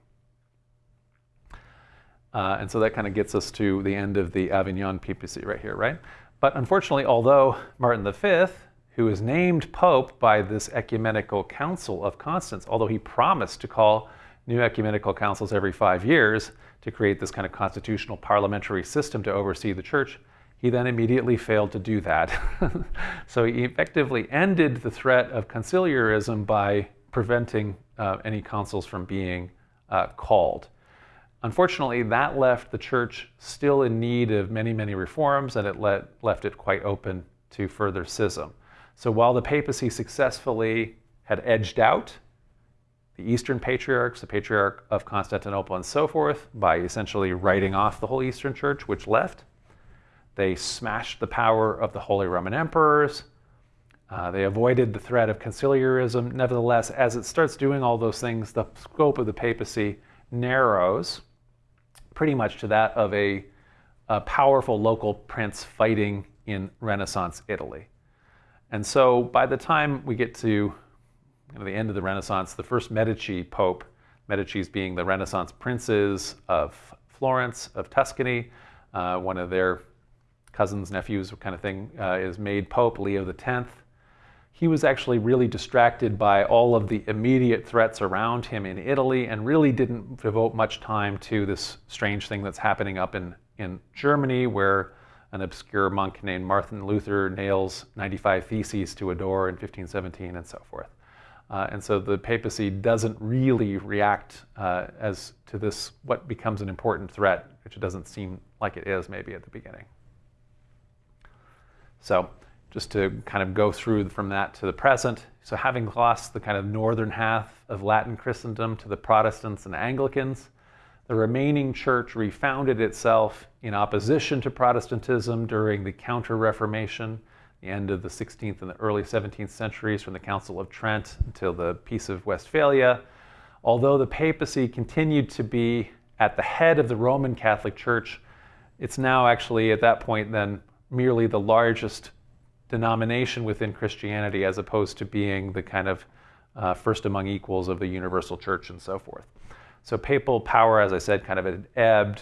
Uh, and so that kind of gets us to the end of the Avignon papacy right here, right? But unfortunately, although Martin V, who is named Pope by this ecumenical council of Constance, although he promised to call new ecumenical councils every five years to create this kind of constitutional parliamentary system to oversee the church, he then immediately failed to do that. so he effectively ended the threat of conciliarism by preventing uh, any consuls from being uh, called. Unfortunately, that left the church still in need of many, many reforms, and it let, left it quite open to further schism. So while the papacy successfully had edged out the Eastern patriarchs, the Patriarch of Constantinople, and so forth, by essentially writing off the whole Eastern Church, which left, they smashed the power of the Holy Roman emperors. Uh, they avoided the threat of conciliarism. Nevertheless, as it starts doing all those things, the scope of the papacy narrows pretty much to that of a, a powerful local prince fighting in Renaissance Italy. And so by the time we get to you know, the end of the Renaissance, the first Medici pope, Medici's being the Renaissance princes of Florence, of Tuscany, uh, one of their cousins, nephews kind of thing, uh, is made Pope Leo X. He was actually really distracted by all of the immediate threats around him in Italy and really didn't devote much time to this strange thing that's happening up in, in Germany where an obscure monk named Martin Luther nails 95 theses to a door in 1517 and so forth. Uh, and so the papacy doesn't really react uh, as to this, what becomes an important threat, which it doesn't seem like it is maybe at the beginning. So just to kind of go through from that to the present. So having lost the kind of northern half of Latin Christendom to the Protestants and Anglicans, the remaining church refounded itself in opposition to Protestantism during the Counter-Reformation, the end of the 16th and the early 17th centuries from the Council of Trent until the Peace of Westphalia. Although the papacy continued to be at the head of the Roman Catholic Church, it's now actually at that point then merely the largest denomination within Christianity as opposed to being the kind of uh, first among equals of the universal church and so forth. So papal power, as I said, kind of ebbed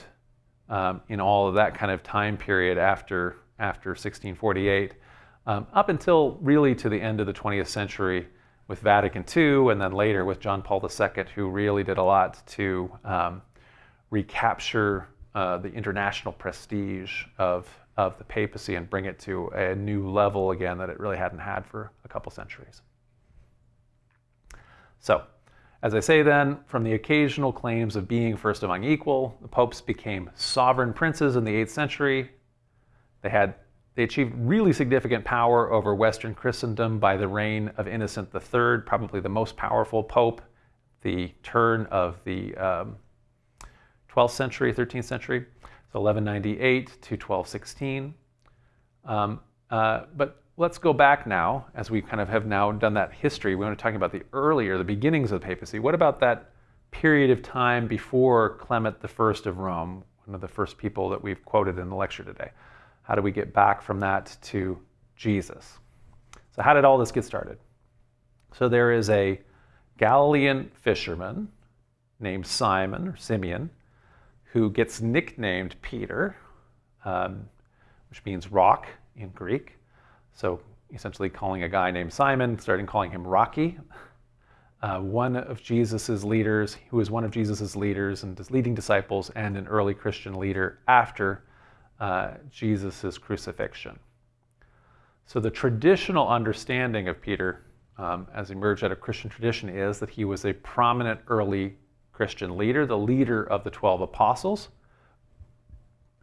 um, in all of that kind of time period after, after 1648, um, up until really to the end of the 20th century with Vatican II, and then later with John Paul II, who really did a lot to um, recapture uh, the international prestige of, of the papacy and bring it to a new level again that it really hadn't had for a couple centuries. So, as I say then, from the occasional claims of being first among equal, the popes became sovereign princes in the 8th century. They had they achieved really significant power over Western Christendom by the reign of Innocent III, probably the most powerful pope, the turn of the um, 12th century, 13th century, so 1198 to 1216. Um, uh, but let's go back now, as we kind of have now done that history. We want to talk about the earlier, the beginnings of the papacy. What about that period of time before Clement I of Rome, one of the first people that we've quoted in the lecture today? How do we get back from that to Jesus? So, how did all this get started? So, there is a Galilean fisherman named Simon or Simeon who gets nicknamed Peter, um, which means rock in Greek. So, essentially, calling a guy named Simon, starting calling him Rocky. Uh, one of Jesus's leaders, who was one of Jesus's leaders and leading disciples, and an early Christian leader after uh, Jesus' crucifixion. So the traditional understanding of Peter, um, as emerged out of Christian tradition, is that he was a prominent early Christian leader, the leader of the 12 apostles.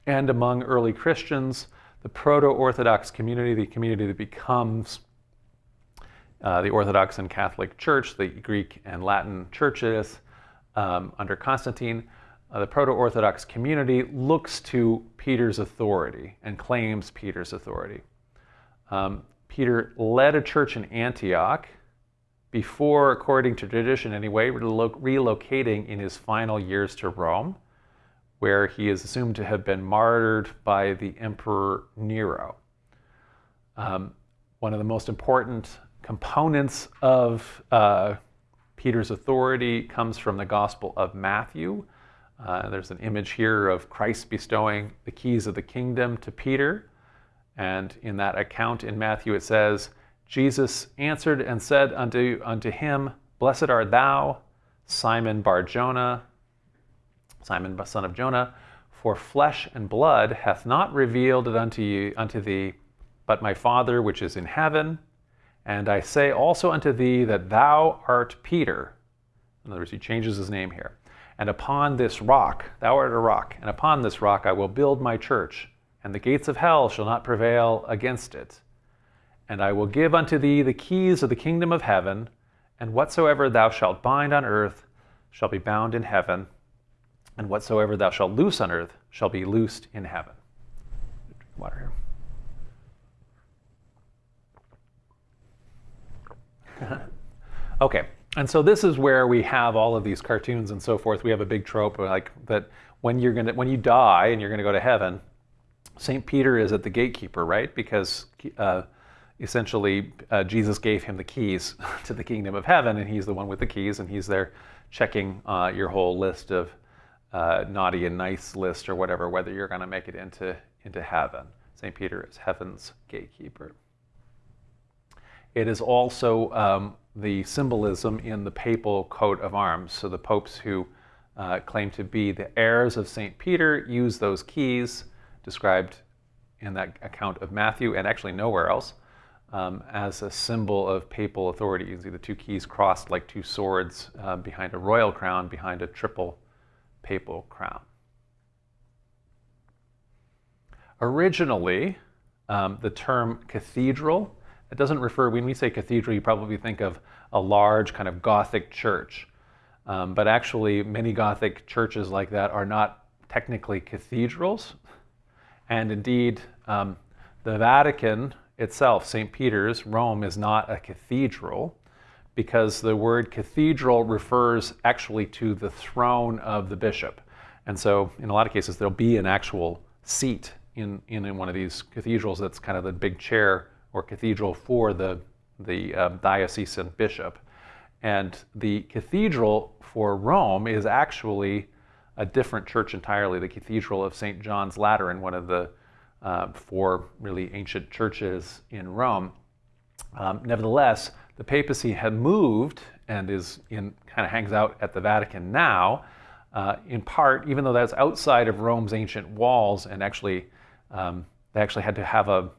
And among early Christians, the proto Orthodox community, the community that becomes uh, the Orthodox and Catholic Church, the Greek and Latin churches um, under Constantine, uh, the proto Orthodox community looks to Peter's authority and claims Peter's authority. Um, Peter led a church in Antioch before, according to tradition anyway, relocating in his final years to Rome, where he is assumed to have been martyred by the Emperor Nero. Um, one of the most important components of uh, Peter's authority comes from the Gospel of Matthew, uh, there's an image here of Christ bestowing the keys of the kingdom to Peter. And in that account in Matthew, it says, Jesus answered and said unto, unto him, Blessed art thou, Simon Bar Jonah, Simon son of Jonah, for flesh and blood hath not revealed it unto you unto thee, but my Father which is in heaven. And I say also unto thee that thou art Peter. In other words, he changes his name here. And upon this rock, thou art a rock, and upon this rock I will build my church, and the gates of hell shall not prevail against it. And I will give unto thee the keys of the kingdom of heaven, and whatsoever thou shalt bind on earth shall be bound in heaven, and whatsoever thou shalt loose on earth shall be loosed in heaven. Water here. okay. And so this is where we have all of these cartoons and so forth. We have a big trope like that when you're gonna when you die and you're gonna go to heaven, Saint Peter is at the gatekeeper, right? Because uh, essentially uh, Jesus gave him the keys to the kingdom of heaven, and he's the one with the keys, and he's there checking uh, your whole list of uh, naughty and nice list or whatever, whether you're going to make it into into heaven. Saint Peter is heaven's gatekeeper. It is also um, the symbolism in the papal coat of arms. So the popes who uh, claim to be the heirs of St. Peter use those keys described in that account of Matthew and actually nowhere else um, as a symbol of papal authority. You can see the two keys crossed like two swords uh, behind a royal crown, behind a triple papal crown. Originally, um, the term cathedral it doesn't refer, when we say cathedral, you probably think of a large kind of Gothic church. Um, but actually, many Gothic churches like that are not technically cathedrals. And indeed, um, the Vatican itself, St. Peter's, Rome, is not a cathedral because the word cathedral refers actually to the throne of the bishop. And so, in a lot of cases, there'll be an actual seat in, in, in one of these cathedrals that's kind of the big chair or cathedral for the, the um, diocesan bishop. And the cathedral for Rome is actually a different church entirely, the Cathedral of St. John's Lateran, one of the uh, four really ancient churches in Rome. Um, nevertheless, the papacy had moved and is in kind of hangs out at the Vatican now, uh, in part, even though that's outside of Rome's ancient walls, and actually um, they actually had to have a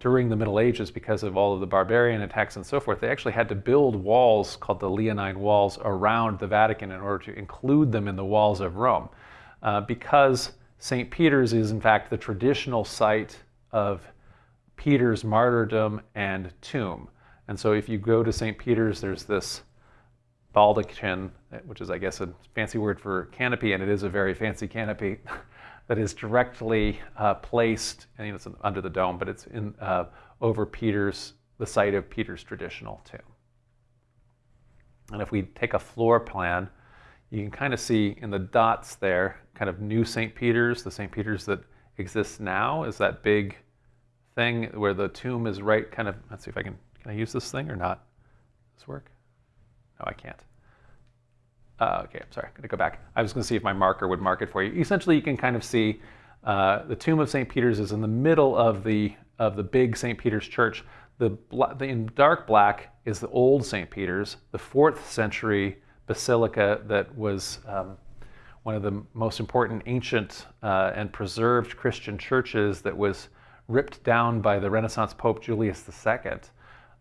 during the Middle Ages because of all of the barbarian attacks and so forth. They actually had to build walls called the Leonine walls around the Vatican in order to include them in the walls of Rome, uh, because St. Peter's is in fact the traditional site of Peter's martyrdom and tomb. And so if you go to St. Peter's, there's this baldachin, which is, I guess, a fancy word for canopy, and it is a very fancy canopy that is directly uh, placed, you know, it's under the dome, but it's in uh, over Peter's, the site of Peter's traditional tomb. And if we take a floor plan, you can kind of see in the dots there, kind of new St. Peter's, the St. Peter's that exists now is that big thing where the tomb is right kind of, let's see if I can, can I use this thing or not? Does this work? No, I can't. Uh, okay, I'm sorry, I'm gonna go back. I was gonna see if my marker would mark it for you. Essentially, you can kind of see uh, the tomb of St. Peter's is in the middle of the, of the big St. Peter's church. The, the, in dark black is the old St. Peter's, the fourth century basilica that was um, one of the most important ancient uh, and preserved Christian churches that was ripped down by the Renaissance Pope Julius II,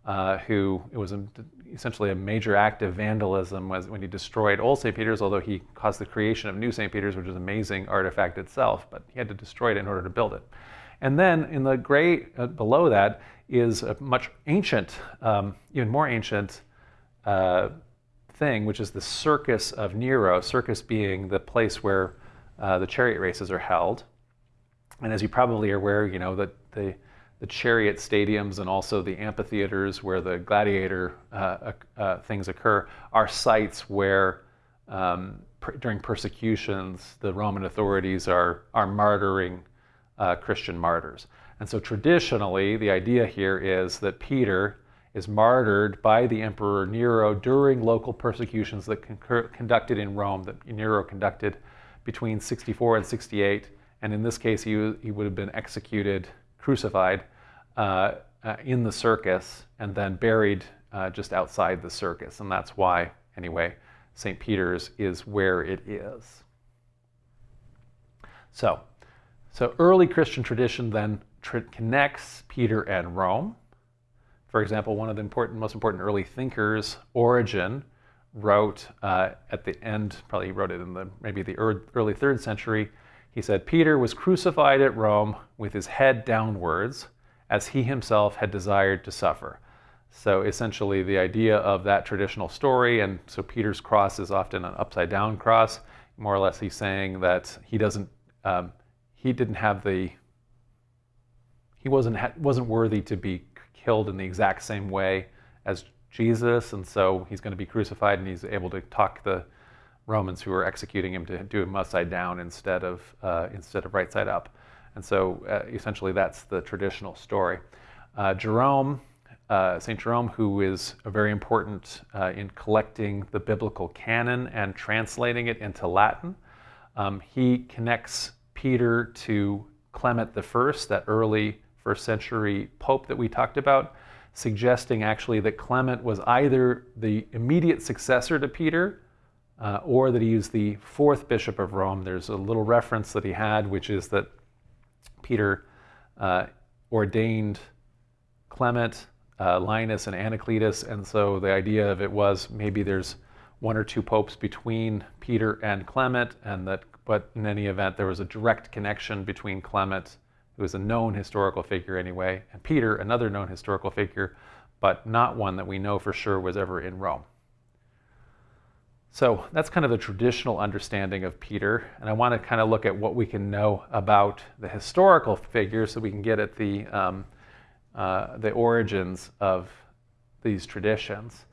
uh, who it was a, essentially a major act of vandalism when he destroyed old St. Peter's, although he caused the creation of new St. Peter's, which is an amazing artifact itself, but he had to destroy it in order to build it. And then in the gray uh, below that is a much ancient, um, even more ancient uh, thing, which is the Circus of Nero, Circus being the place where uh, the chariot races are held. And as you probably are aware, you know, that the, the chariot stadiums and also the amphitheaters where the gladiator uh, uh, things occur are sites where um, during persecutions, the Roman authorities are, are martyring uh, Christian martyrs. And so traditionally, the idea here is that Peter is martyred by the Emperor Nero during local persecutions that concur- conducted in Rome, that Nero conducted between 64 and 68. And in this case, he, he would have been executed, crucified uh, uh, in the circus, and then buried uh, just outside the circus. And that's why, anyway, St. Peter's is where it is. So, so early Christian tradition then tr- connects Peter and Rome. For example, one of the important, most important early thinkers, Origen, wrote uh, at the end, probably he wrote it in the maybe the early third century. He said, Peter was crucified at Rome with his head downwards, as he himself had desired to suffer. So essentially, the idea of that traditional story, and so Peter's cross is often an upside down cross. More or less, he's saying that he doesn't, um, he didn't have the, he wasn't wasn't worthy to be killed in the exact same way as Jesus, and so he's going to be crucified, and he's able to talk the Romans who are executing him to do him upside down instead of uh, instead of right side up. And so uh, essentially, that's the traditional story. Uh, Jerome, uh, St. Jerome, who is very important uh, in collecting the biblical canon and translating it into Latin, um, he connects Peter to Clement I, that early first century pope that we talked about, suggesting actually that Clement was either the immediate successor to Peter uh, or that he was the fourth bishop of Rome. There's a little reference that he had, which is that Peter uh, ordained Clement, uh, Linus, and Anacletus, and so the idea of it was maybe there's one or two popes between Peter and Clement, and that, but in any event, there was a direct connection between Clement who is a known historical figure anyway, and Peter, another known historical figure, but not one that we know for sure was ever in Rome. So that's kind of the traditional understanding of Peter, and I want to kind of look at what we can know about the historical figure so we can get at the, um, uh, the origins of these traditions.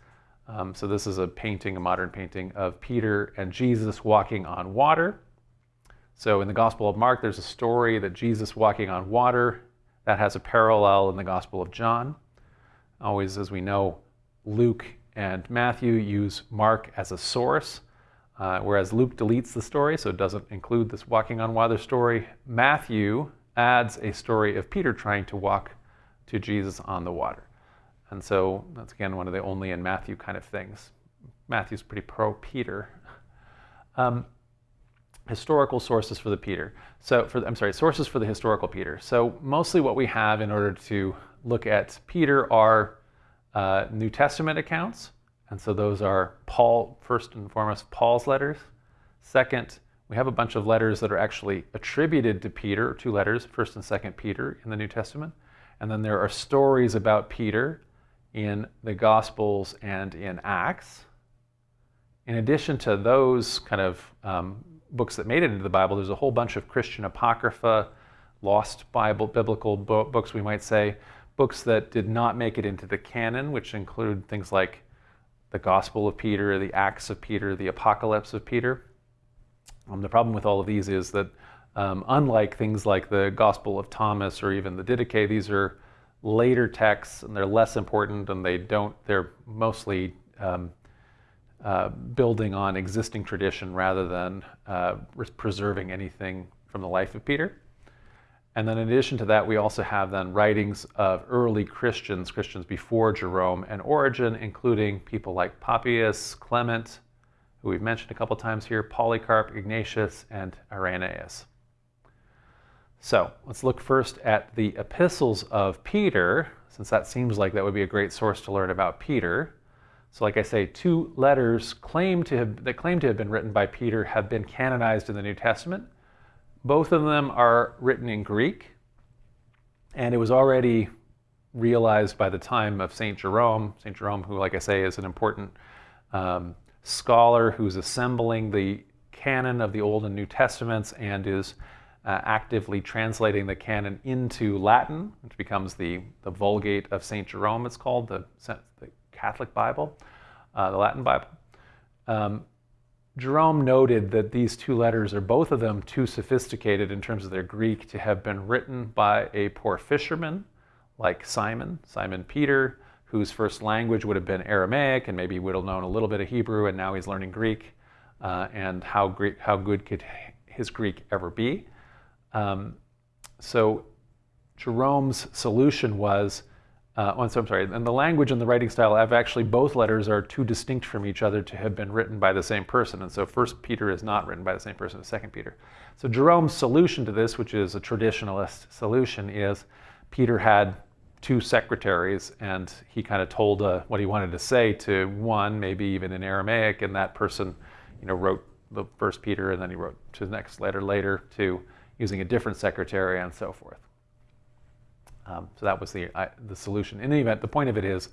Um, so this is a painting, a modern painting of Peter and Jesus walking on water. So in the Gospel of Mark, there's a story that Jesus walking on water. That has a parallel in the Gospel of John. Always, as we know, Luke and Matthew use Mark as a source, uh, whereas Luke deletes the story, so it doesn't include this walking on water story. Matthew adds a story of Peter trying to walk to Jesus on the water. And so that's again one of the only in Matthew kind of things. Matthew's pretty pro Peter. Um, historical sources for the Peter. So for I'm sorry, sources for the historical Peter. So mostly what we have in order to look at Peter are uh, New Testament accounts, and so those are Paul first and foremost Paul's letters. Second, we have a bunch of letters that are actually attributed to Peter, two letters, first and second Peter in the New Testament. And then there are stories about Peter in the Gospels and in Acts. In addition to those kind of um, books that made it into the Bible, there's a whole bunch of Christian apocrypha, lost Bible, biblical bo- books, we might say, books that did not make it into the canon, which include things like the Gospel of Peter, the Acts of Peter, the Apocalypse of Peter. Um, the problem with all of these is that, um, unlike things like the Gospel of Thomas or even the Didache, these are later texts and they're less important and they don't, they're mostly um, uh, building on existing tradition rather than uh, preserving anything from the life of Peter. And then in addition to that, we also have then writings of early Christians, Christians before Jerome and Origen, including people like Papias, Clement, who we've mentioned a couple times here, Polycarp, Ignatius, and Irenaeus. So let's look first at the epistles of Peter, since that seems like that would be a great source to learn about Peter. So like I say, two letters claim to have, that claim to have been written by Peter have been canonized in the New Testament. Both of them are written in Greek, and it was already realized by the time of St. Jerome. St. Jerome, who, like I say, is an important um, scholar who's assembling the canon of the Old and New Testaments and is uh, actively translating the canon into Latin, which becomes the, the Vulgate of St. Jerome, it's called, the, the Catholic Bible, uh, the Latin Bible. Um, Jerome noted that these two letters are both of them too sophisticated in terms of their Greek to have been written by a poor fisherman like Simon, Simon Peter, whose first language would have been Aramaic and maybe would have known a little bit of Hebrew and now he's learning Greek. Uh, and how, Greek, how good could his Greek ever be? Um, so Jerome's solution was uh, oh, so I'm sorry, and the language and the writing style have actually both letters are too distinct from each other to have been written by the same person. And so First Peter is not written by the same person as Second Peter. So Jerome's solution to this, which is a traditionalist solution, is Peter had two secretaries and he kind of told uh, what he wanted to say to one, maybe even in Aramaic, and that person, you know, wrote the First Peter and then he wrote to the next letter later to using a different secretary and so forth. Um, so that was the, uh, the solution. In any event, the point of it is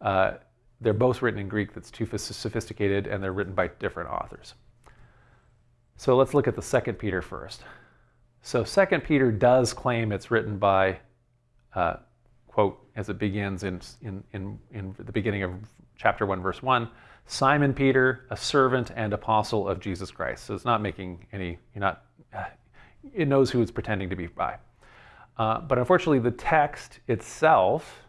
uh, they're both written in Greek that's too sophisticated and they're written by different authors. So let's look at the second Peter first. So second Peter does claim it's written by, uh, quote, as it begins in, in, in, in the beginning of chapter 1, verse 1, Simon Peter, a servant and apostle of Jesus Christ. So it's not making any, you're not, uh, it knows who it's pretending to be by. Uh, but unfortunately, the text itself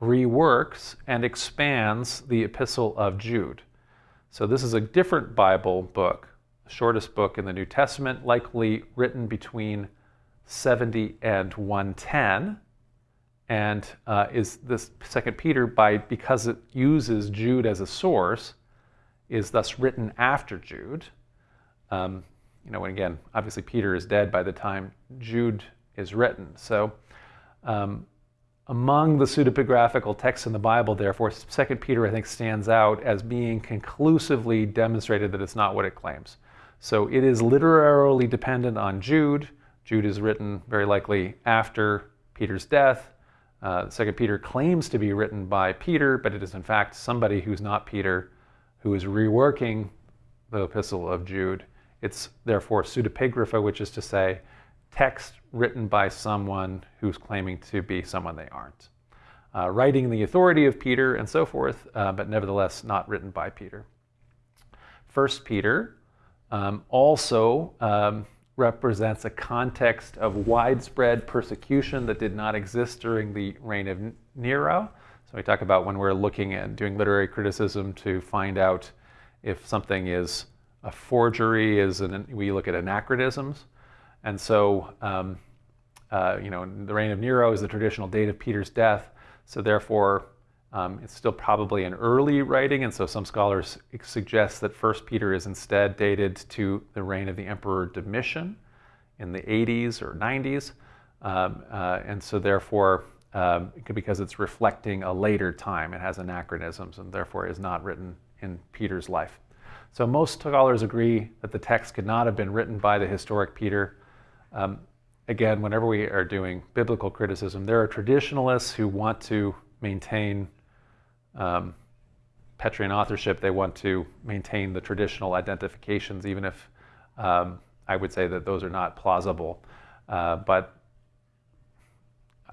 reworks and expands the Epistle of Jude. So this is a different Bible book, shortest book in the New Testament, likely written between 70 and 110 and uh, is this second peter by because it uses jude as a source is thus written after jude um, you know and again obviously peter is dead by the time jude is written. So um, among the pseudepigraphical texts in the Bible, therefore, 2 Peter, I think, stands out as being conclusively demonstrated that it's not what it claims. So it is literarily dependent on Jude. Jude is written very likely after Peter's death. Uh, 2 Peter claims to be written by Peter, but it is in fact somebody who's not Peter who is reworking the epistle of Jude. It's therefore pseudepigrapha, which is to say, text written by someone who's claiming to be someone they aren't. Uh, writing the authority of Peter and so forth, uh, but nevertheless not written by Peter. First Peter um, also um, represents a context of widespread persecution that did not exist during the reign of Nero. So we talk about when we're looking at doing literary criticism to find out if something is a forgery, is an, we look at anachronisms. And so, um, uh, you know, the reign of Nero is the traditional date of Peter's death. So therefore, Um, it's still probably an early writing, and so some scholars suggest that First Peter is instead dated to the reign of the Emperor Domitian in the 80s or 90s, um, uh, and so therefore, um, because it's reflecting a later time, it has anachronisms, and therefore is not written in Peter's life. So most scholars agree that the text could not have been written by the historic Peter. Um, again, whenever we are doing biblical criticism, there are traditionalists who want to maintain um, Petrine authorship. They want to maintain the traditional identifications, even if um, I would say that those are not plausible. Uh, but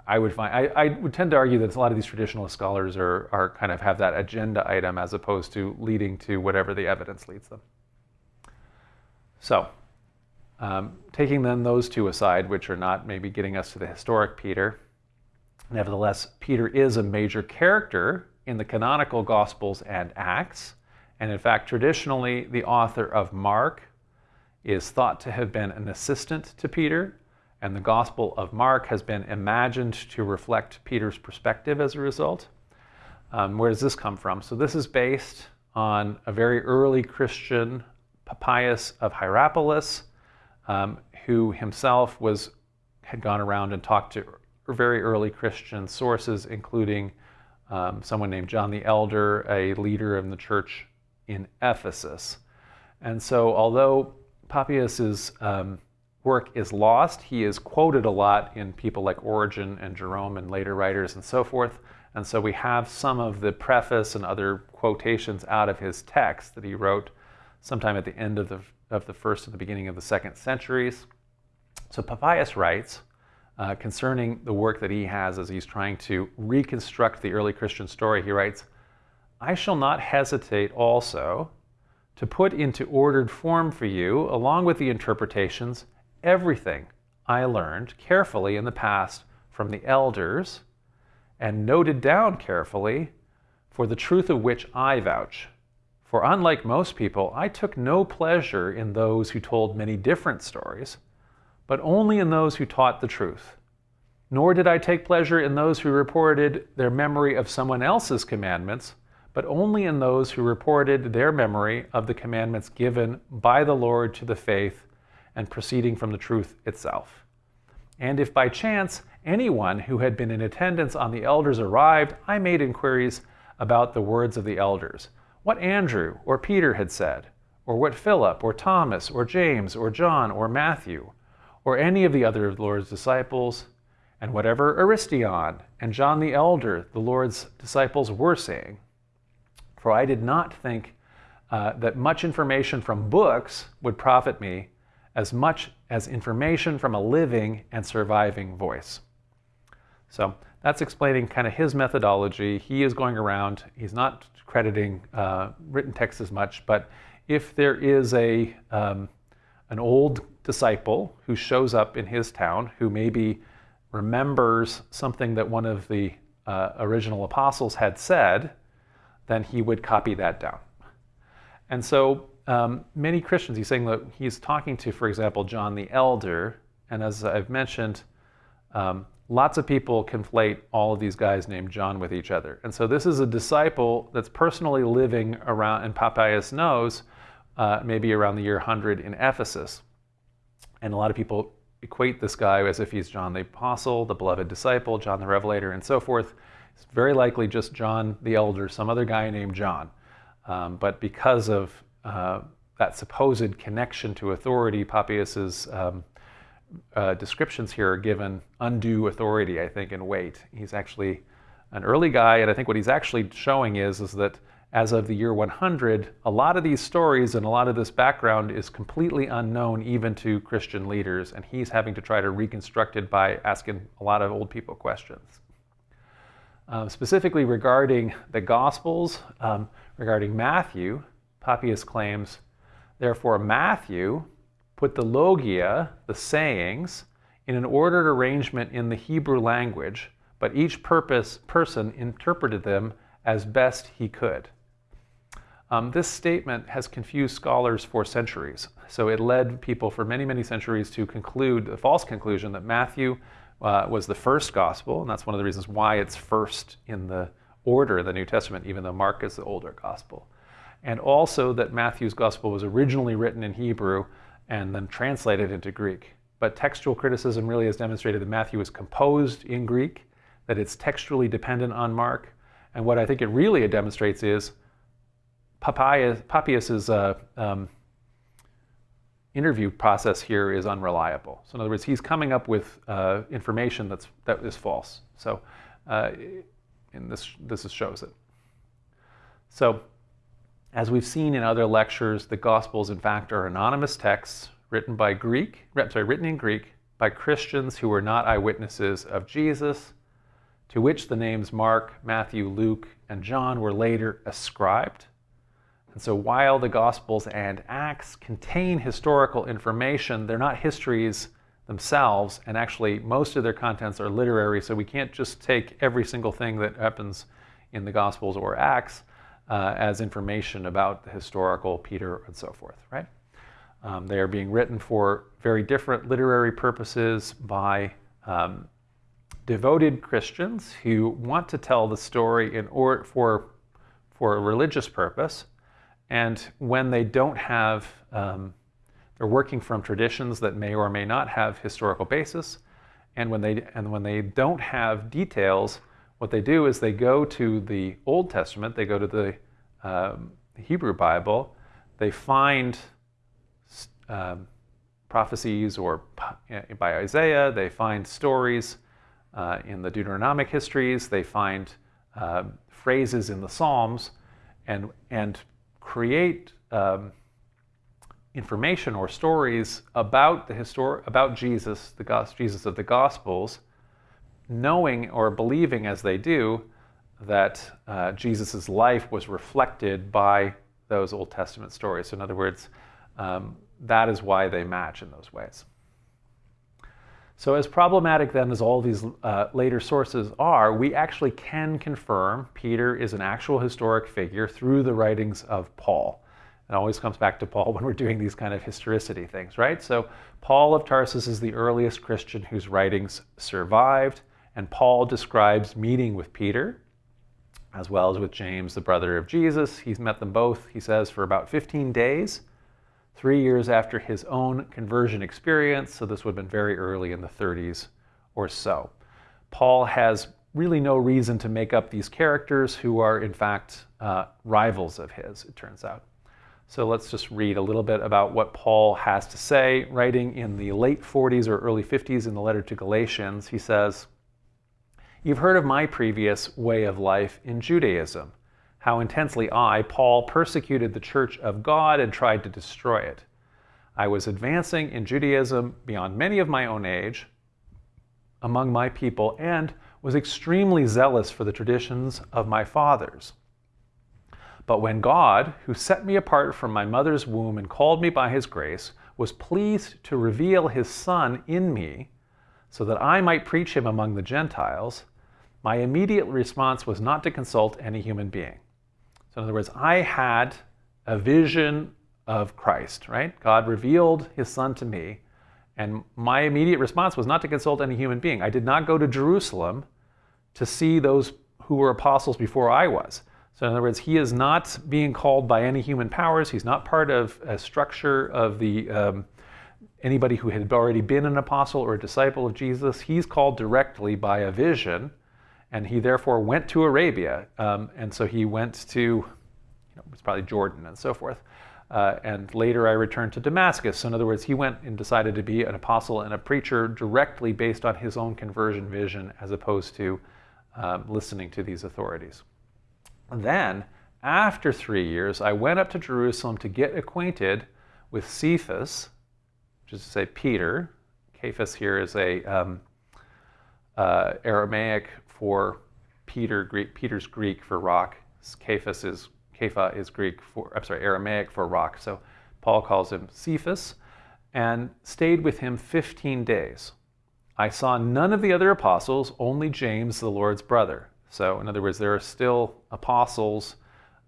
I would find I, I, would tend to argue that a lot of these traditionalist scholars are, are kind of have that agenda item as opposed to leading to whatever the evidence leads them. So, um, taking then those two aside, which are not maybe getting us to the historic Peter, nevertheless, Peter is a major character in the canonical Gospels and Acts, and in fact, traditionally, the author of Mark is thought to have been an assistant to Peter and the Gospel of Mark has been imagined to reflect Peter's perspective as a result. Um, where does this come from? So, this is based on a very early Christian, Papias of Hierapolis, um, who himself was, had gone around and talked to very early Christian sources, including um, someone named John the Elder, a leader in the church in Ephesus. And so, although Papias um, work is lost. He is quoted a lot in people like Origen and Jerome and later writers and so forth. And so we have some of the preface and other quotations out of his text that he wrote sometime at the end of the, of the first and the beginning of the second centuries. So Papias writes uh, concerning the work that he has as he's trying to reconstruct the early Christian story. He writes, I shall not hesitate also to put into ordered form for you, along with the interpretations, everything I learned carefully in the past from the elders and noted down carefully for the truth of which I vouch. For unlike most people, I took no pleasure in those who told many different stories, but only in those who taught the truth. Nor did I take pleasure in those who reported their memory of someone else's commandments, but only in those who reported their memory of the commandments given by the Lord to the faith and proceeding from the truth itself. And if by chance anyone who had been in attendance on the elders arrived, I made inquiries about the words of the elders, what Andrew or Peter had said, or what Philip or Thomas or James or John or Matthew, or any of the other of the Lord's disciples, and whatever Aristion and John the elder, the Lord's disciples, were saying. For I did not think uh, that much information from books would profit me as much as information from a living and surviving voice. So that's explaining kind of his methodology. He is going around, he's not crediting uh, written text as much, but if there is a, um, an old disciple who shows up in his town who maybe remembers something that one of the uh, original apostles had said, then he would copy that down. And so um, many Christians, he's saying that he's talking to, for example, John the Elder, and as I've mentioned, um, lots of people conflate all of these guys named John with each other. And so this is a disciple that's personally living around, and Papias knows, uh, maybe around the year 100 in Ephesus. And a lot of people equate this guy as if he's John the Apostle, the beloved disciple, John the Revelator, and so forth. It's very likely just John the Elder, some other guy named John. Um, but because of uh, that supposed connection to authority, Papias's um, uh, descriptions here are given undue authority, I think, and weight. He's actually an early guy, and I think what he's actually showing is, is that as of the year 100, a lot of these stories and a lot of this background is completely unknown even to Christian leaders, and he's having to try to reconstruct it by asking a lot of old people questions. Uh, specifically regarding the Gospels, um, regarding Matthew, Papias claims, therefore, Matthew put the logia, the sayings, in an ordered arrangement in the Hebrew language, but each purpose, person interpreted them as best he could. Um, this statement has confused scholars for centuries. So it led people for many, many centuries to conclude the false conclusion that Matthew uh, was the first gospel, and that's one of the reasons why it's first in the order of the New Testament, even though Mark is the older gospel. And also that Matthew's gospel was originally written in Hebrew and then translated into Greek. But textual criticism really has demonstrated that Matthew was composed in Greek, that it's textually dependent on Mark. And what I think it really demonstrates is Papias, uh, um, interview process here is unreliable. So in other words, he's coming up with uh, information that's, that is false. So uh, and this, this shows it. So as we've seen in other lectures, the Gospels in fact are anonymous texts written by Greek, sorry, written in Greek by Christians who were not eyewitnesses of Jesus, to which the names Mark, Matthew, Luke, and John were later ascribed. And so while the Gospels and Acts contain historical information, they're not histories themselves, and actually most of their contents are literary, so we can't just take every single thing that happens in the Gospels or Acts uh, as information about the historical Peter and so forth, right? Um, they are being written for very different literary purposes by um, devoted Christians who want to tell the story in or for for a religious purpose, and when they don't have, um, they're working from traditions that may or may not have historical basis. And when they, and when they don't have details, what they do is they go to the Old Testament, they go to the um, Hebrew Bible, they find um, prophecies or by Isaiah, they find stories uh, in the Deuteronomic histories, they find uh, phrases in the Psalms, and, and create um, information or stories about the histor- about Jesus, the Jesus of the Gospels, knowing or believing as they do that uh, Jesus' life was reflected by those Old Testament stories. So, in other words, um, that is why they match in those ways. So, as problematic then as all these uh, later sources are, we actually can confirm Peter is an actual historic figure through the writings of Paul. It always comes back to Paul when we're doing these kind of historicity things, right? So, Paul of Tarsus is the earliest Christian whose writings survived, and Paul describes meeting with Peter as well as with James, the brother of Jesus. He's met them both, he says, for about 15 days three years after his own conversion experience, so this would have been very early in the 30s or so. Paul has really no reason to make up these characters who are, in fact, uh, rivals of his, it turns out. So let's just read a little bit about what Paul has to say. Writing in the late 40s or early 50s in the letter to Galatians, he says, You've heard of my previous way of life in Judaism how intensely I, Paul, persecuted the church of God and tried to destroy it. I was advancing in Judaism beyond many of my own age among my people and was extremely zealous for the traditions of my fathers. But when God, who set me apart from my mother's womb and called me by his grace, was pleased to reveal his Son in me so that I might preach him among the Gentiles, my immediate response was not to consult any human being. So in other words, I had a vision of Christ, right? God revealed his son to me, and my immediate response was not to consult any human being. I did not go to Jerusalem to see those who were apostles before I was. So in other words, he is not being called by any human powers. He's not part of a structure of the um, anybody who had already been an apostle or a disciple of Jesus. He's called directly by a vision and he therefore went to Arabia. Um, and so he went to, you know, it's probably Jordan and so forth. Uh, and later I returned to Damascus. So in other words, he went and decided to be an apostle and a preacher directly based on his own conversion vision as opposed to um, listening to these authorities. Then, after three years, I went up to Jerusalem to get acquainted with Cephas, which is to say Peter. Cephas here is a um, uh, Aramaic for Peter, Greek, Peter's Greek for rock. Cephas is Kepha is Greek for I'm sorry Aramaic for rock. So Paul calls him Cephas, and stayed with him 15 days. I saw none of the other apostles, only James, the Lord's brother. So in other words, there are still apostles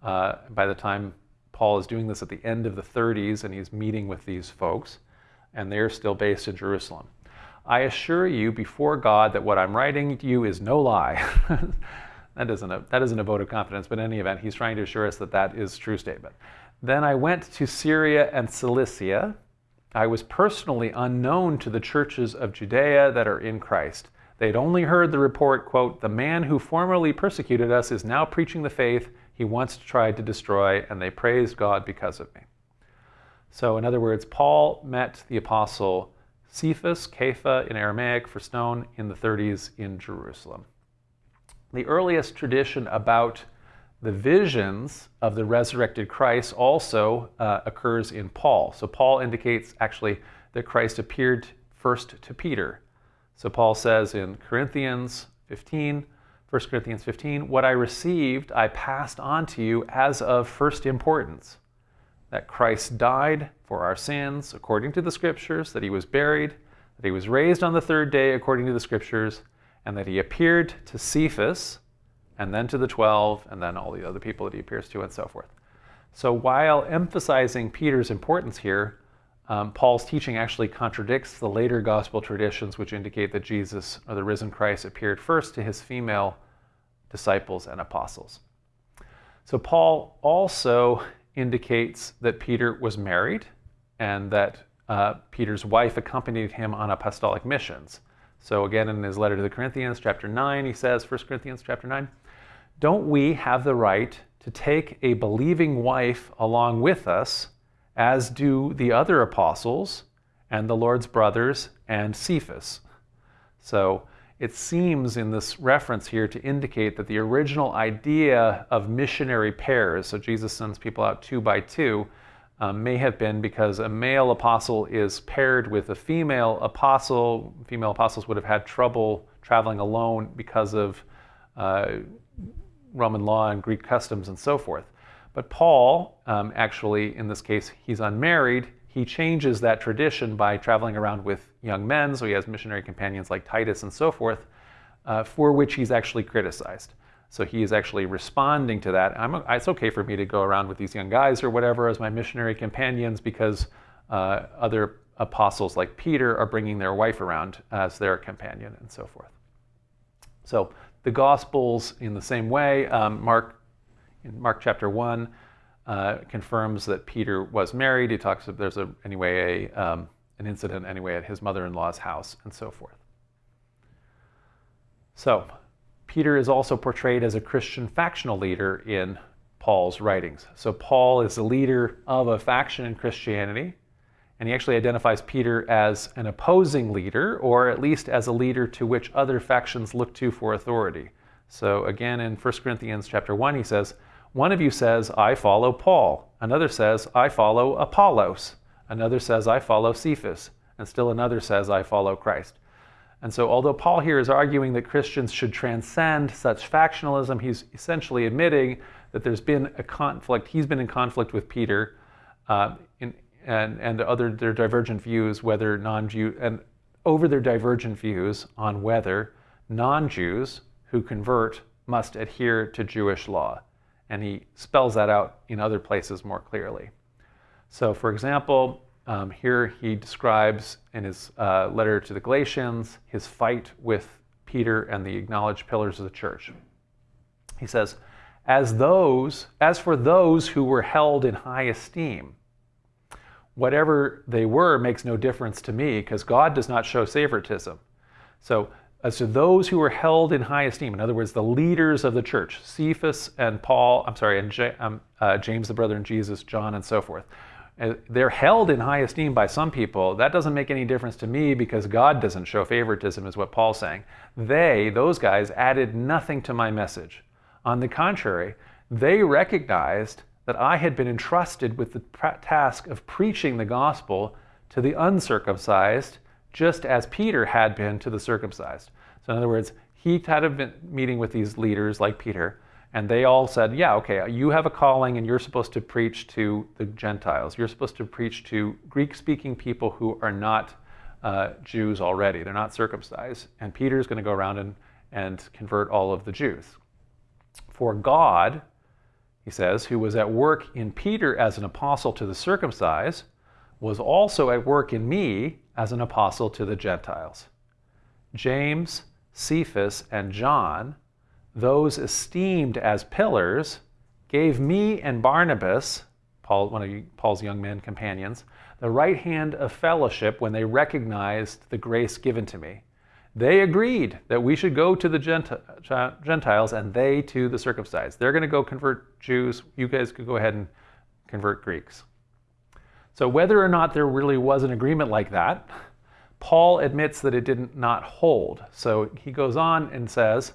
uh, by the time Paul is doing this at the end of the 30s, and he's meeting with these folks, and they're still based in Jerusalem. I assure you before God that what I'm writing to you is no lie. that isn't a that isn't a vote of confidence, but in any event, he's trying to assure us that that is true statement. Then I went to Syria and Cilicia. I was personally unknown to the churches of Judea that are in Christ. They'd only heard the report, quote, the man who formerly persecuted us is now preaching the faith he once tried to destroy, and they praised God because of me. So, in other words, Paul met the apostle Cephas, Kepha in Aramaic for stone, in the 30s in Jerusalem. The earliest tradition about the visions of the resurrected Christ also uh, occurs in Paul. So, Paul indicates actually that Christ appeared first to Peter. So, Paul says in Corinthians 15, 1 Corinthians 15, what I received I passed on to you as of first importance that Christ died for our sins according to the Scriptures, that he was buried, that he was raised on the third day according to the Scriptures, and that he appeared to Cephas, and then to the 12, and then all the other people that he appears to, and so forth. So while emphasizing Peter's importance here, um, Paul's teaching actually contradicts the later gospel traditions, which indicate that Jesus, or the risen Christ, appeared first to his female disciples and apostles. So Paul also indicates that Peter was married and that uh, Peter's wife accompanied him on apostolic missions. So again, in his letter to the Corinthians, chapter 9, he says, 1 Corinthians chapter 9, don't we have the right to take a believing wife along with us, as do the other apostles and the Lord's brothers and Cephas? So it seems in this reference here to indicate that the original idea of missionary pairs, so Jesus sends people out two by two, um, may have been because a male apostle is paired with a female apostle. Female apostles would have had trouble traveling alone because of uh, Roman law and Greek customs and so forth. But Paul, um, actually, in this case, he's unmarried he changes that tradition by traveling around with young men, so he has missionary companions like Titus and so forth, uh, for which he's actually criticized. So he is actually responding to that. I'm, it's okay for me to go around with these young guys or whatever as my missionary companions because uh, other apostles like Peter are bringing their wife around as their companion and so forth. So the Gospels, in the same way, um, Mark, in Mark chapter 1, uh, confirms that Peter was married. He talks of there's a anyway a um, an incident anyway at his mother-in-law's house and so forth. So Peter is also portrayed as a Christian factional leader in Paul's writings. So Paul is the leader of a faction in Christianity, and he actually identifies Peter as an opposing leader, or at least as a leader to which other factions look to for authority. So again, in 1 Corinthians chapter 1, he says, one of you says, I follow Paul. Another says, I follow Apollos. Another says, I follow Cephas. And still another says, I follow Christ. And so, although Paul here is arguing that Christians should transcend such factionalism, he's essentially admitting that there's been a conflict. He's been in conflict with Peter uh, in, and, and other their divergent views, whether non-Jew and over their divergent views on whether non-Jews who convert must adhere to Jewish law and he spells that out in other places more clearly. So, for example, um, here he describes in his uh, letter to the Galatians his fight with Peter and the acknowledged pillars of the church. He says, as those, as for those who were held in high esteem, whatever they were makes no difference to me because God does not show favoritism. So as to those who were held in high esteem, in other words, the leaders of the church, Cephas and Paul, I'm sorry, and J, um, uh, James, the brother in Jesus, John, and so forth. Uh, they're held in high esteem by some people. That doesn't make any difference to me because God doesn't show favoritism, is what Paul's saying. They, those guys, added nothing to my message. On the contrary, they recognized that I had been entrusted with the task of preaching the gospel to the uncircumcised just as Peter had been to the circumcised. So, in other words, he had been meeting with these leaders like Peter, and they all said, Yeah, okay, you have a calling and you're supposed to preach to the Gentiles. You're supposed to preach to Greek speaking people who are not uh, Jews already. They're not circumcised. And Peter's going to go around and, and convert all of the Jews. For God, he says, who was at work in Peter as an apostle to the circumcised, was also at work in me as an apostle to the Gentiles. James, Cephas, and John, those esteemed as pillars gave me and Barnabas, Paul, one of Paul's young men companions, the right hand of fellowship when they recognized the grace given to me. They agreed that we should go to the Gentiles and they to the circumcised. They're going to go convert Jews. You guys could go ahead and convert Greeks. So, whether or not there really was an agreement like that, Paul admits that it did not hold. So, he goes on and says,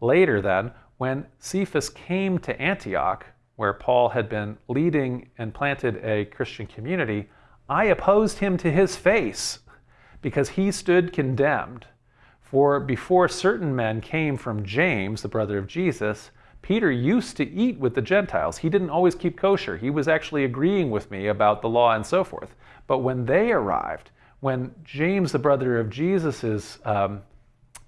later then, when Cephas came to Antioch, where Paul had been leading and planted a Christian community, I opposed him to his face because he stood condemned. For before certain men came from James, the brother of Jesus, Peter used to eat with the Gentiles. He didn't always keep kosher. He was actually agreeing with me about the law and so forth. But when they arrived, when James, the brother of Jesus' um,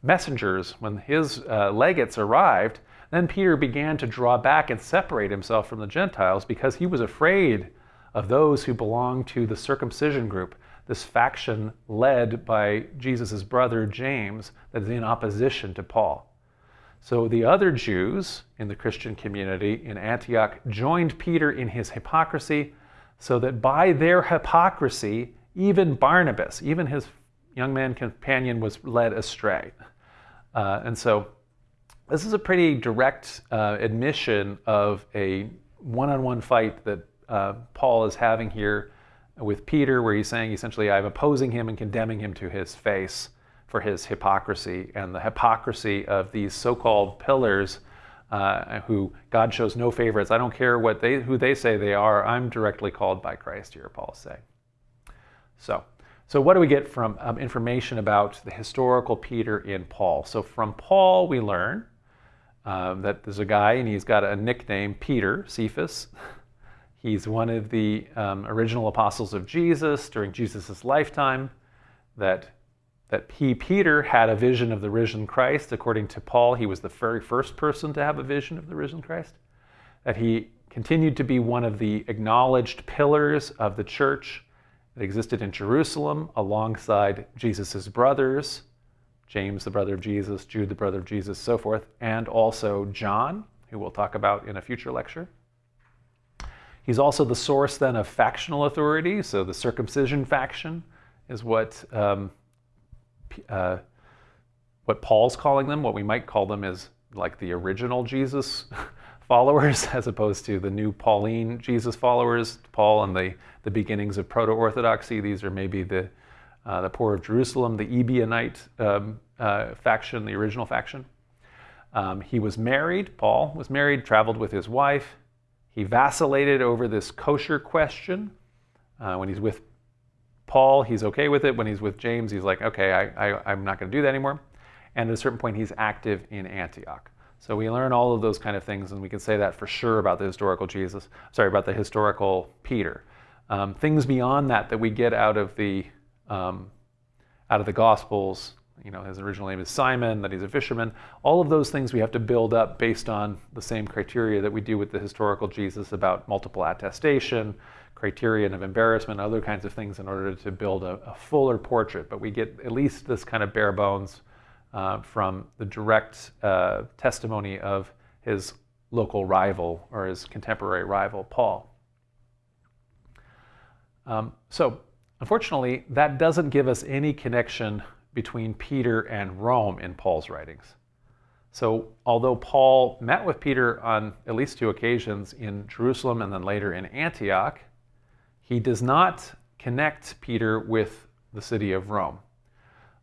messengers, when his uh, legates arrived, then Peter began to draw back and separate himself from the Gentiles because he was afraid of those who belonged to the circumcision group, this faction led by Jesus' brother James that is in opposition to Paul. So the other Jews in the Christian community in Antioch joined Peter in his hypocrisy, so that by their hypocrisy, even Barnabas, even his young man companion, was led astray. Uh, and so this is a pretty direct uh, admission of a one on one fight that uh, Paul is having here with Peter, where he's saying essentially, I'm opposing him and condemning him to his face for his hypocrisy and the hypocrisy of these so called pillars. Uh, who God shows no favorites. I don't care what they, who they say they are. I'm directly called by Christ here, Paul say. So, so what do we get from um, information about the historical Peter in Paul? So from Paul, we learn um, that there's a guy and he's got a nickname, Peter, Cephas. He's one of the um, original apostles of Jesus during Jesus' lifetime. That, that he, Peter, had a vision of the risen Christ. According to Paul, he was the very first person to have a vision of the risen Christ. That he continued to be one of the acknowledged pillars of the church that existed in Jerusalem alongside Jesus' brothers, James, the brother of Jesus, Jude, the brother of Jesus, so forth, and also John, who we'll talk about in a future lecture. He's also the source then of factional authority. So the circumcision faction is what um, uh, what Paul's calling them. What we might call them is like the original Jesus followers, as opposed to the new Pauline Jesus followers. Paul and the the beginnings of proto-orthodoxy. These are maybe the uh, the poor of Jerusalem, the Ebionite um, uh, faction, the original faction. Um, he was married. Paul was married, traveled with his wife. He vacillated over this kosher question. Uh, when he's with Paul, he's okay with it. When he's with James, he's like, okay, I, I, I'm not going to do that anymore. And at a certain point, he's active in Antioch. So we learn all of those kind of things, and we can say that for sure about the historical Jesus, sorry, about the historical Peter. Um, things beyond that that we get out of the um, out of the Gospels you know, his original name is Simon, that he's a fisherman. All of those things we have to build up based on the same criteria that we do with the historical Jesus about multiple attestation, criterion of embarrassment, other kinds of things in order to build a, a fuller portrait. But we get at least this kind of bare bones uh, from the direct uh, testimony of his local rival or his contemporary rival, Paul. Um, so, unfortunately, that doesn't give us any connection between Peter and Rome in Paul's writings. So, although Paul met with Peter on at least two occasions in Jerusalem and then later in Antioch, he does not connect Peter with the city of Rome.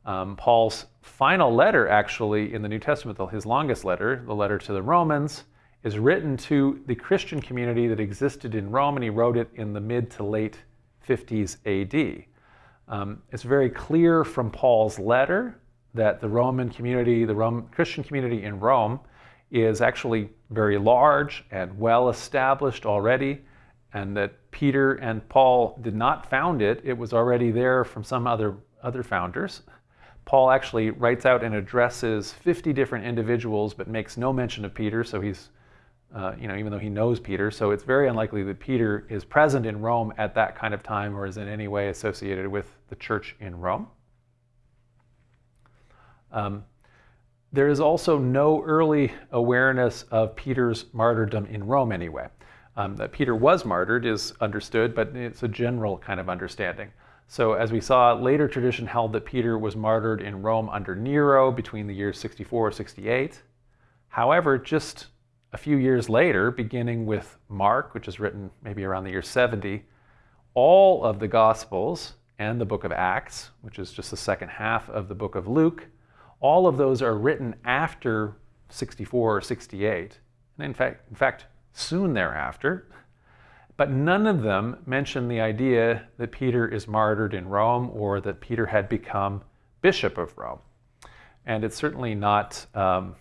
Um, Paul's final letter, actually, in the New Testament, his longest letter, the letter to the Romans, is written to the Christian community that existed in Rome, and he wrote it in the mid to late 50s AD. Um, it's very clear from Paul's letter that the Roman community, the Roman Christian community in Rome, is actually very large and well established already, and that Peter and Paul did not found it. It was already there from some other, other founders. Paul actually writes out and addresses 50 different individuals, but makes no mention of Peter, so he's uh, you know, even though he knows Peter. So it's very unlikely that Peter is present in Rome at that kind of time or is in any way associated with the church in Rome. Um, there is also no early awareness of Peter's martyrdom in Rome anyway. Um, that Peter was martyred is understood, but it's a general kind of understanding. So, as we saw, later tradition held that Peter was martyred in Rome under Nero between the years 64 or 68. However, just a few years later, beginning with Mark, which is written maybe around the year 70, all of the Gospels and the book of Acts, which is just the second half of the book of Luke, all of those are written after 64 or 68. And in fact, in fact, soon thereafter. But none of them mention the idea that Peter is martyred in Rome or that Peter had become bishop of Rome. And it's certainly not, um,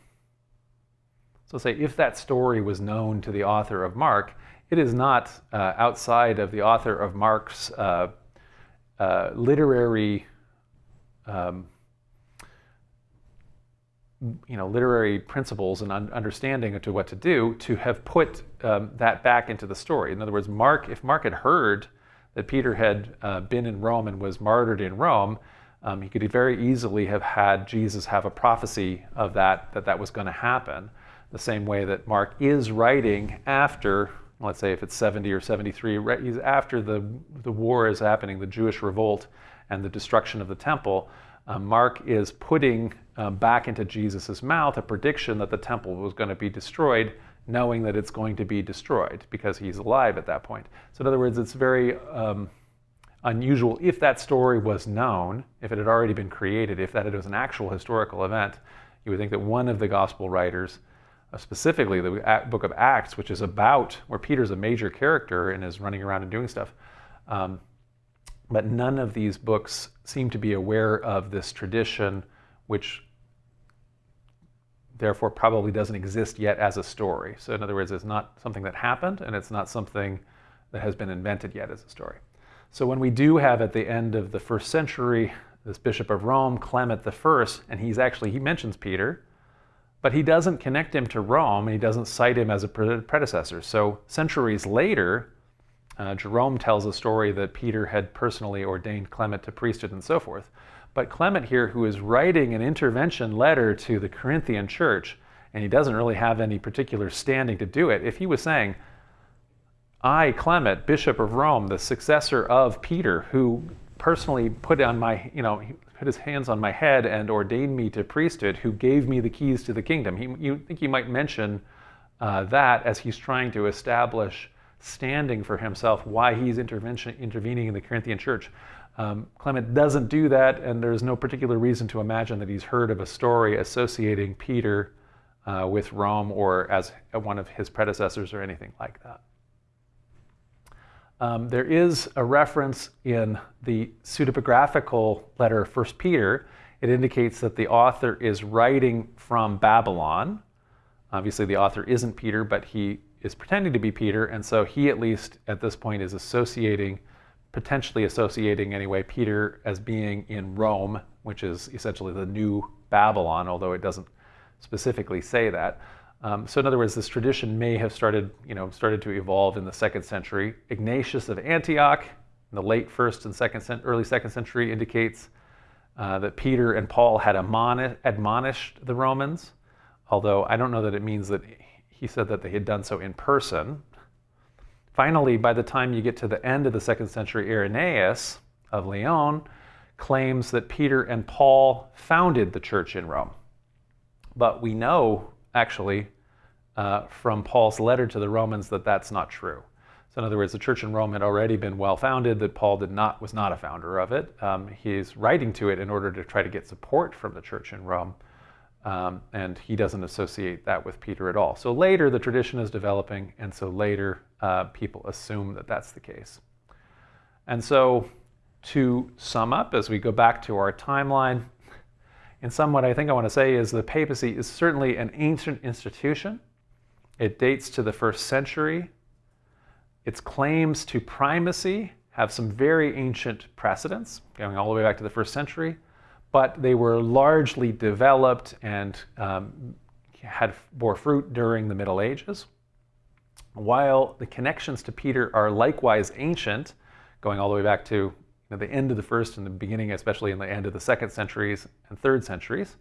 so say, if that story was known to the author of Mark, it is not uh, outside of the author of Mark's uh, uh, literary um, you know, literary principles and un- understanding to what to do to have put um, that back into the story. In other words, Mark, if Mark had heard that Peter had uh, been in Rome and was martyred in Rome, um, he could very easily have had Jesus have a prophecy of that, that that was going to happen. The same way that Mark is writing after, let's say if it's 70 or 73, he's after the, the war is happening, the Jewish revolt and the destruction of the temple. Uh, Mark is putting um, back into Jesus' mouth a prediction that the temple was going to be destroyed, knowing that it's going to be destroyed because he's alive at that point. So, in other words, it's very um, unusual if that story was known, if it had already been created, if that it was an actual historical event, you would think that one of the gospel writers, uh, specifically the book of Acts, which is about where Peter's a major character and is running around and doing stuff. Um, but none of these books seem to be aware of this tradition which therefore probably doesn't exist yet as a story. So, in other words, it's not something that happened and it's not something that has been invented yet as a story. So, when we do have at the end of the first century this Bishop of Rome, Clement I, and he's actually, he mentions Peter, but he doesn't connect him to Rome and he doesn't cite him as a predecessor. So, centuries later, uh, Jerome tells a story that Peter had personally ordained Clement to priesthood and so forth. But Clement here, who is writing an intervention letter to the Corinthian church, and he doesn't really have any particular standing to do it, if he was saying, I, Clement, Bishop of Rome, the successor of Peter, who personally put on my, you know, put his hands on my head and ordained me to priesthood, who gave me the keys to the kingdom. He, you think he might mention uh, that as he's trying to establish standing for himself, why he's intervention intervening in the Corinthian church. Um, Clement doesn't do that, and there's no particular reason to imagine that he's heard of a story associating Peter uh, with Rome or as one of his predecessors or anything like that. Um, there is a reference in the pseudepigraphical letter of 1 Peter. It indicates that the author is writing from Babylon. Obviously, the author isn't Peter, but he is pretending to be Peter, and so he, at least at this point, is associating potentially associating anyway Peter as being in Rome, which is essentially the new Babylon, although it doesn't specifically say that. Um, so in other words, this tradition may have started, you know, started to evolve in the second century. Ignatius of Antioch, in the late first and second, early second century, indicates uh, that Peter and Paul had admonished the Romans, although I don't know that it means that he said that they had done so in person. Finally, by the time you get to the end of the second century, Irenaeus of Lyon claims that Peter and Paul founded the church in Rome. But we know, actually, uh, from Paul's letter to the Romans that that's not true. So, in other words, the church in Rome had already been well founded, that Paul did not, was not a founder of it. Um, he's writing to it in order to try to get support from the church in Rome. Um, and he doesn't associate that with Peter at all. So later the tradition is developing, and so later uh, people assume that that's the case. And so to sum up, as we go back to our timeline, in sum, what I think I want to say is the papacy is certainly an ancient institution. It dates to the first century. Its claims to primacy have some very ancient precedents, going all the way back to the first century but they were largely developed and um, had bore fruit during the Middle Ages. While the connections to Peter are likewise ancient, going all the way back to you know, the end of the first and the beginning, especially in the end of the second centuries and third centuries,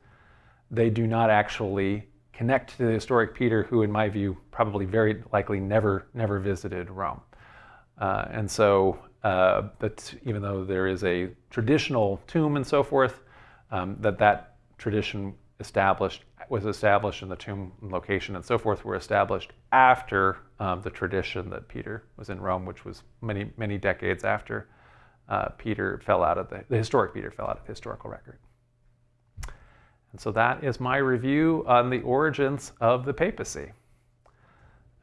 they do not actually connect to the historic Peter, who, in my view, probably very likely never never visited Rome. Uh, and so, uh, even though there is a traditional tomb and so forth, um, that that tradition established was established and the tomb location and so forth were established after um, the tradition that Peter was in Rome, which was many many decades after uh, Peter fell out of the, the historic Peter fell out of the historical record. And so that is my review on the origins of the papacy.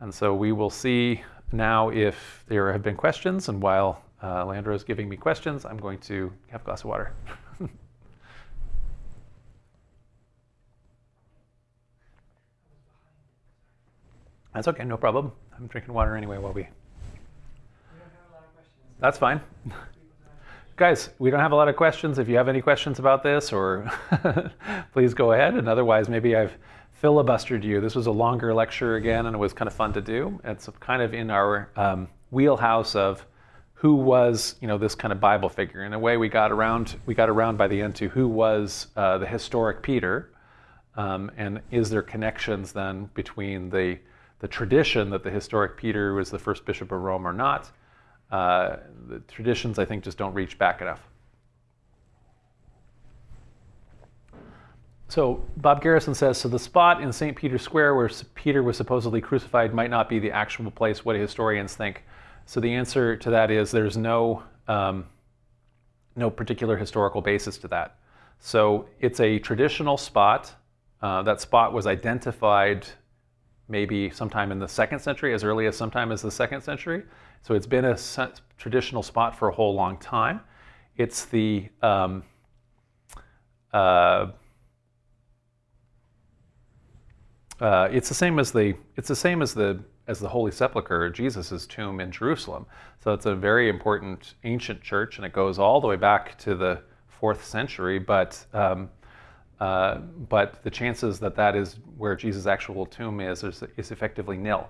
And so we will see now if there have been questions. And while uh, Landro is giving me questions, I'm going to have a glass of water. That's okay, no problem. I'm drinking water anyway while we. That's fine. Guys, we don't have a lot of questions. If you have any questions about this, or please go ahead. And otherwise, maybe I've filibustered you. This was a longer lecture again, and it was kind of fun to do. It's kind of in our um, wheelhouse of who was, you know, this kind of Bible figure. In a way, we got around. We got around by the end to who was uh, the historic Peter, um, and is there connections then between the the tradition that the historic Peter was the first bishop of Rome or not, uh, the traditions, I think, just don't reach back enough. So Bob Garrison says, so the spot in St. Peter's Square where Peter was supposedly crucified might not be the actual place. What historians think? So the answer to that is there's no, um, no particular historical basis to that. So it's a traditional spot. Uh, that spot was identified maybe sometime in the second century, as early as sometime as the second century. So it's been a traditional spot for a whole long time. It's the um, uh, uh, it's the same as the it's the same as the as the Holy Sepulchre, Jesus' tomb in Jerusalem. So it's a very important ancient church, and it goes all the way back to the fourth century. But um, uh, but the chances that that is where Jesus' actual tomb is is, is effectively nil.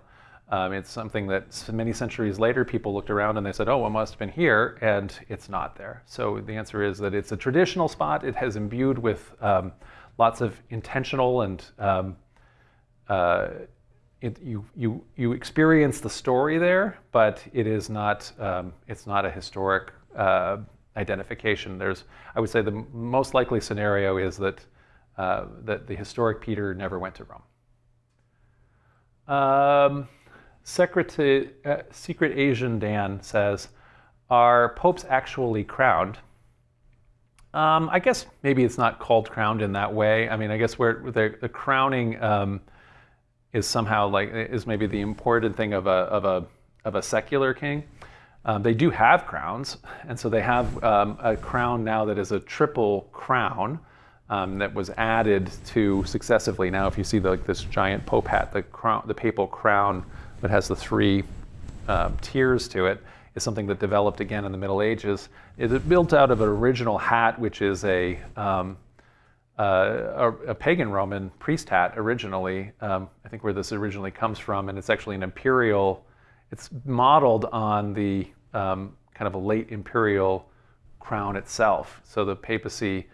Um, it's something that many centuries later people looked around and they said, oh, it must have been here, and it's not there. So the answer is that it's a traditional spot. It has imbued with um, lots of intentional and um, uh, it, you, you, you experience the story there, but it is not, um, it's not a historic uh, identification. There's, I would say the most likely scenario is that, uh, that the historic Peter never went to Rome. Um, Secret, uh, Secret Asian Dan says, are popes actually crowned? Um, I guess maybe it's not called crowned in that way. I mean, I guess where the, the crowning um, is somehow like is maybe the important thing of a of a of a secular king. Um, they do have crowns, and so they have um, a crown now that is a triple crown um, that was added to successively. Now, if you see the, like this giant pope hat, the crown, the papal crown that has the three uh, tiers to it, is something that developed again in the Middle Ages. It is built out of an original hat, which is a, um, uh, a, a, pagan Roman priest hat originally. Um, I think where this originally comes from, and it's actually an imperial. It's modeled on the um, kind of a late imperial crown itself. So the papacy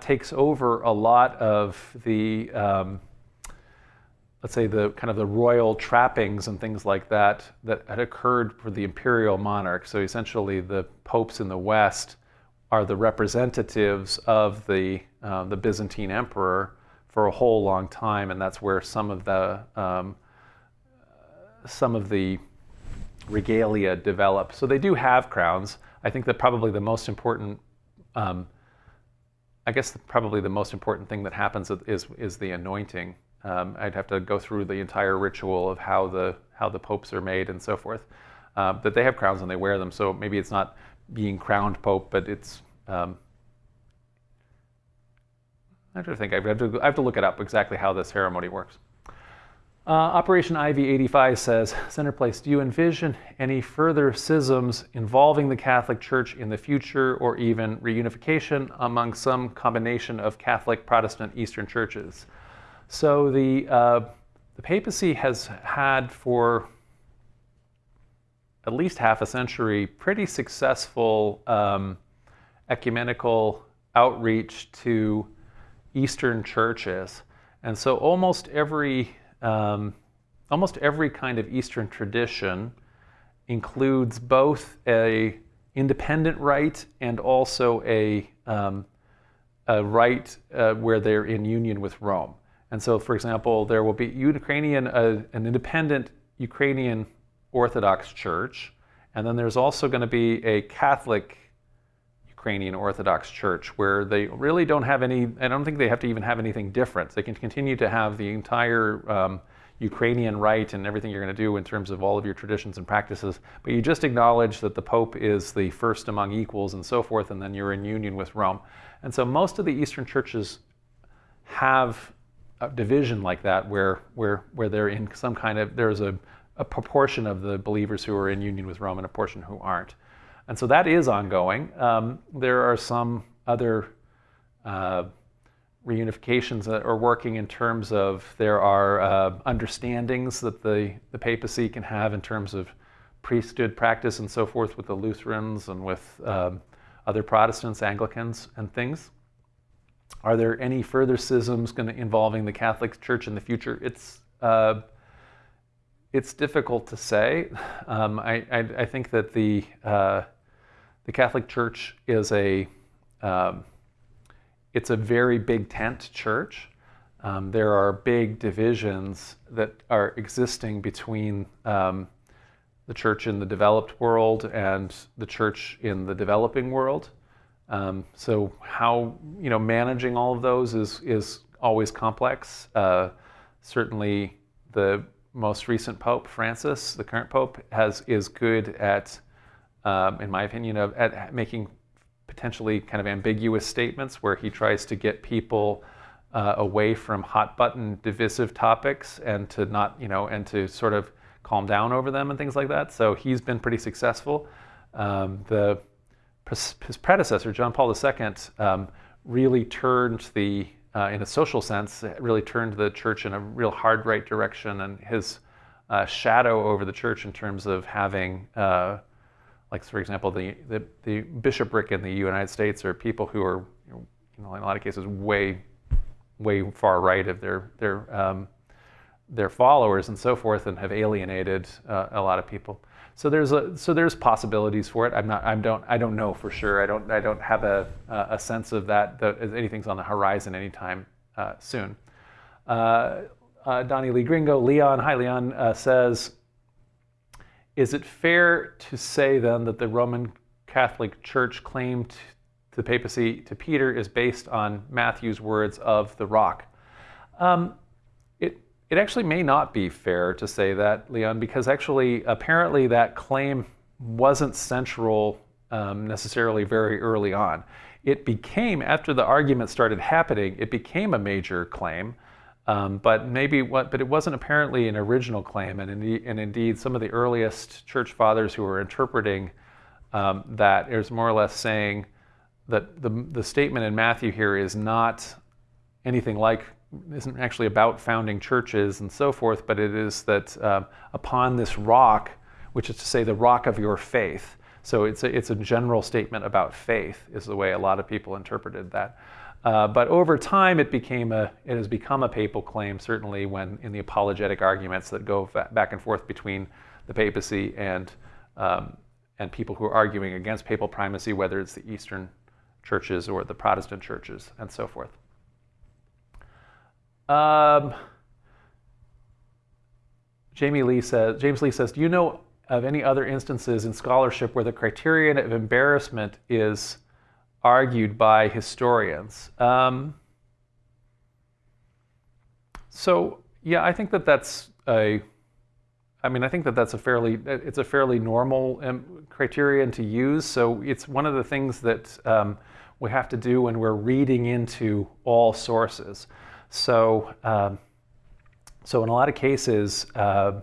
takes over a lot of the um, let's say the kind of the royal trappings and things like that that had occurred for the imperial monarch. So essentially, the popes in the West are the representatives of the uh, the Byzantine emperor for a whole long time, and that's where some of the um, some of the regalia develop. So they do have crowns. I think that probably the most important. Um, I guess probably the most important thing that happens is is the anointing um, I'd have to go through the entire ritual of how the how the popes are made and so forth. Uh, that they have crowns and they wear them, so maybe it's not being crowned pope, but it's. Um, I have to think. I have to, I have to look it up exactly how the ceremony works. Uh, Operation Ivy 85 says, Center Place, do you envision any further schisms involving the Catholic Church in the future or even reunification among some combination of Catholic, Protestant, Eastern churches? So the, uh, the papacy has had for at least half a century pretty successful um, ecumenical outreach to Eastern churches. And so almost every, um, almost every kind of Eastern tradition includes both a independent rite and also a, um, a rite uh, where they're in union with Rome. And so, for example, there will be Ukrainian, uh, an independent Ukrainian Orthodox Church, and then there's also going to be a Catholic Ukrainian Orthodox Church where they really don't have any, I don't think they have to even have anything different. They can continue to have the entire um, Ukrainian rite and everything you're going to do in terms of all of your traditions and practices, but you just acknowledge that the Pope is the first among equals and so forth, and then you're in union with Rome. And so most of the Eastern churches have a division like that where, where, where they're in some kind of, there's a, a proportion of the believers who are in union with Rome and a portion who aren't. And so that is ongoing. Um, there are some other uh, reunifications that are working in terms of there are uh, understandings that the, the papacy can have in terms of priesthood practice and so forth with the Lutherans and with um, other Protestants, Anglicans, and things. Are there any further schisms going to, involving the Catholic Church in the future? It's uh, it's difficult to say. Um, I, I, I, think that the uh, the Catholic Church is a um, it's a very big tent church. Um, there are big divisions that are existing between um, the church in the developed world and the church in the developing world. Um, so how you know managing all of those is is always complex. Uh, certainly, the most recent Pope Francis, the current Pope, has is good at, um, in my opinion, of at making potentially kind of ambiguous statements where he tries to get people uh, away from hot button divisive topics and to not you know and to sort of calm down over them and things like that. So he's been pretty successful. Um, the his predecessor, John Paul II, um, really turned the, uh, in a social sense, really turned the church in a real hard right direction, and his uh, shadow over the church in terms of having, uh, like for example, the, the, the bishopric in the United States are people who are, you know, in a lot of cases, way, way far right of their their um, their followers and so forth, and have alienated uh, a lot of people. So there's a, so there's possibilities for it. I'm not I don't I don't know for sure. I don't I don't have a a sense of that that anything's on the horizon anytime uh, soon. Uh, uh, Donnie Lee Gringo, Leon, hi Leon, uh, says, is it fair to say then that the Roman Catholic Church claim to the papacy to Peter is based on Matthew's words of the rock? Um, it actually may not be fair to say that, Leon, because actually, apparently, that claim wasn't central um, necessarily very early on. It became, after the argument started happening, it became a major claim, um, but maybe what, but it wasn't apparently an original claim. And indeed, and indeed some of the earliest church fathers who were interpreting um, that is more or less saying that the, the statement in Matthew here is not anything like isn't actually about founding churches and so forth, but it is that uh, upon this rock, which is to say the rock of your faith. So it's a, it's a general statement about faith, is the way a lot of people interpreted that. Uh, but over time, it became a it has become a papal claim. Certainly, when in the apologetic arguments that go back and forth between the papacy and um, and people who are arguing against papal primacy, whether it's the Eastern churches or the Protestant churches, and so forth. Um, Jamie Lee says, James Lee says, do you know of any other instances in scholarship where the criterion of embarrassment is argued by historians? Um, so yeah, I think that that's a, I mean, I think that that's a fairly, it's a fairly normal um, criterion to use. So it's one of the things that um, we have to do when we're reading into all sources. So, um, so in a lot of cases, uh,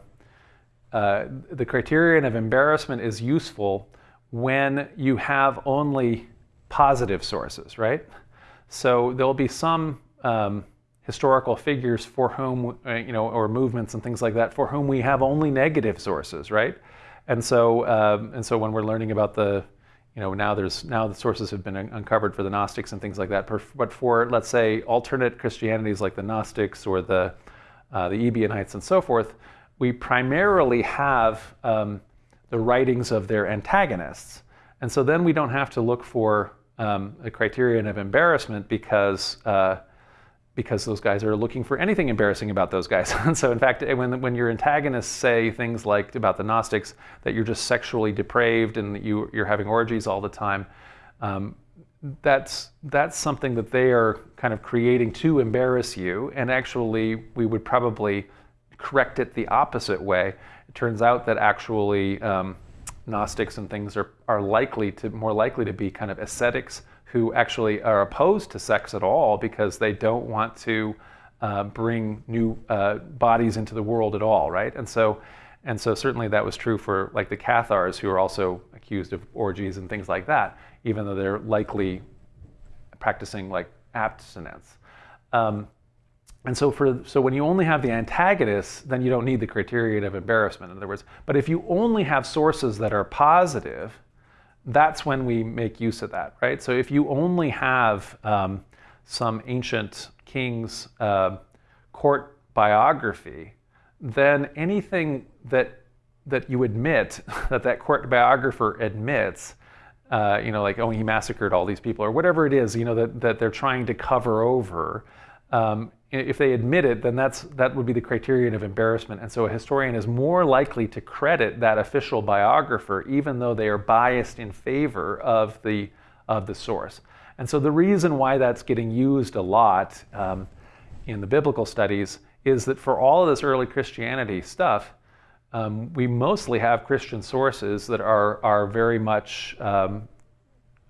uh, the criterion of embarrassment is useful when you have only positive sources, right? So there'll be some um, historical figures for whom, uh, you know, or movements and things like that for whom we have only negative sources, right? And so, um, and so when we're learning about the you know, now there's now the sources have been uncovered for the Gnostics and things like that. But for let's say alternate Christianities like the Gnostics or the uh, the Ebionites and so forth, we primarily have um, the writings of their antagonists, and so then we don't have to look for um, a criterion of embarrassment because. Uh, because those guys are looking for anything embarrassing about those guys. and so, in fact, when, when your antagonists say things like about the Gnostics that you're just sexually depraved and that you, you're having orgies all the time, um, that's, that's something that they are kind of creating to embarrass you. And actually, we would probably correct it the opposite way. It turns out that actually um, Gnostics and things are, are likely to more likely to be kind of ascetics who actually are opposed to sex at all because they don't want to uh, bring new uh, bodies into the world at all, right? And so, and so certainly that was true for like the Cathars who are also accused of orgies and things like that, even though they're likely practicing like abstinence. Um, and so for so when you only have the antagonists, then you don't need the criterion of embarrassment. In other words, but if you only have sources that are positive, that's when we make use of that, right? So if you only have um, some ancient king's uh, court biography, then anything that that you admit that that court biographer admits, uh, you know, like oh he massacred all these people or whatever it is, you know, that that they're trying to cover over. Um, if they admit it, then that's that would be the criterion of embarrassment. And so a historian is more likely to credit that official biographer, even though they are biased in favor of the of the source. And so the reason why that's getting used a lot um, in the biblical studies is that for all of this early Christianity stuff, um, we mostly have Christian sources that are are very much um,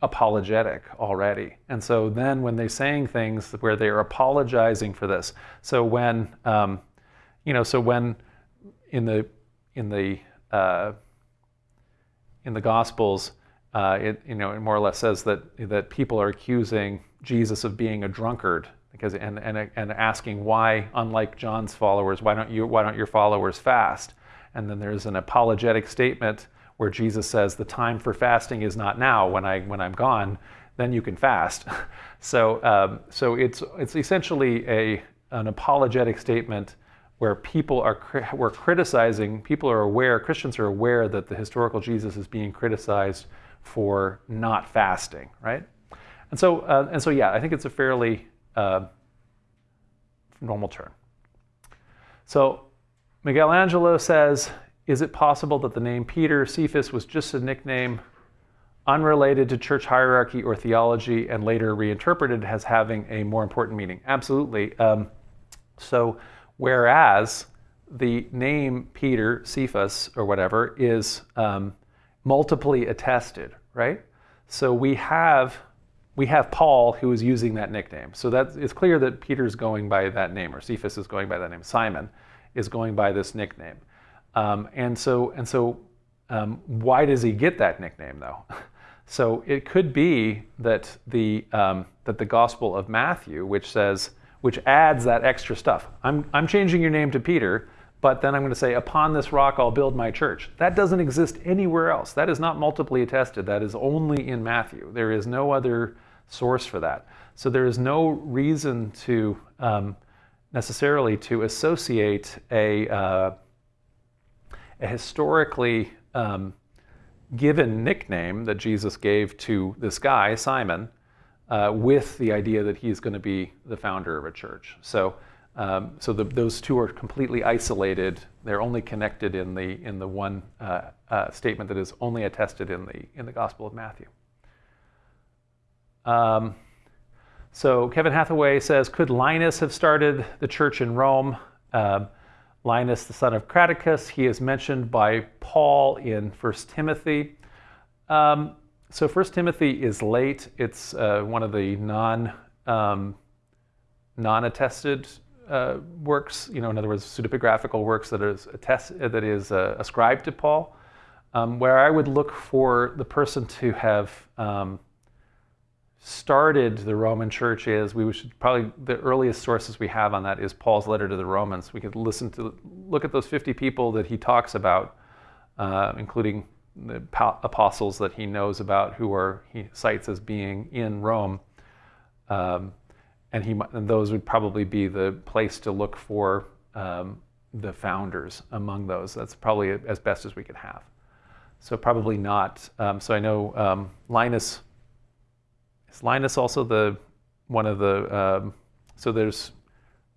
apologetic already. And so then when they're saying things where they are apologizing for this, so when, um, you know, so when in the, in the, uh, in the Gospels, uh, it, you know, it more or less says that, that people are accusing Jesus of being a drunkard because, and, and, and asking why, unlike John's followers, why don't, you, why don't your followers fast? And then there's an apologetic statement where Jesus says the time for fasting is not now when I when I'm gone, then you can fast. so um, so it's it's essentially a an apologetic statement where people are we're criticizing people are aware Christians are aware that the historical Jesus is being criticized for not fasting, right? And so uh, and so yeah, I think it's a fairly uh, normal term. So Miguel Angelo says is it possible that the name Peter, Cephas, was just a nickname unrelated to church hierarchy or theology and later reinterpreted as having a more important meaning? Absolutely. Um, so, whereas the name Peter, Cephas, or whatever, is um, multiply attested, right? So we have we have Paul who is using that nickname. So that it's clear that Peter's going by that name, or Cephas is going by that name. Simon is going by this nickname. Um, and so, and so um, why does he get that nickname though? So it could be that the, um, that the Gospel of Matthew, which says, which adds that extra stuff. I'm, I'm changing your name to Peter, but then I'm going to say, upon this rock I'll build my church. That doesn't exist anywhere else. That is not multiply attested. That is only in Matthew. There is no other source for that. So there is no reason to um, necessarily to associate a, uh, a historically um, given nickname that Jesus gave to this guy, Simon, uh, with the idea that he's going to be the founder of a church. So, um, so the, those two are completely isolated. They're only connected in the in the one uh, uh, statement that is only attested in the in the Gospel of Matthew. Um, so Kevin Hathaway says, could Linus have started the church in Rome? Um, Linus, the son of Craticus, he is mentioned by Paul in 1 Timothy. Um, so 1 Timothy is late. It's uh, one of the non, um, non-attested uh, works, you know, in other words, pseudepigraphical works that is, attest, that is uh, ascribed to Paul, um, where I would look for the person to have um, started the Roman church is, we should probably, the earliest sources we have on that is Paul's letter to the Romans. We could listen to, look at those 50 people that he talks about, uh, including the apostles that he knows about who are he cites as being in Rome. Um, and, he, and those would probably be the place to look for um, the founders among those. That's probably as best as we could have. So probably not. Um, so I know um, Linus. Is Linus also the one of the? Um, so there's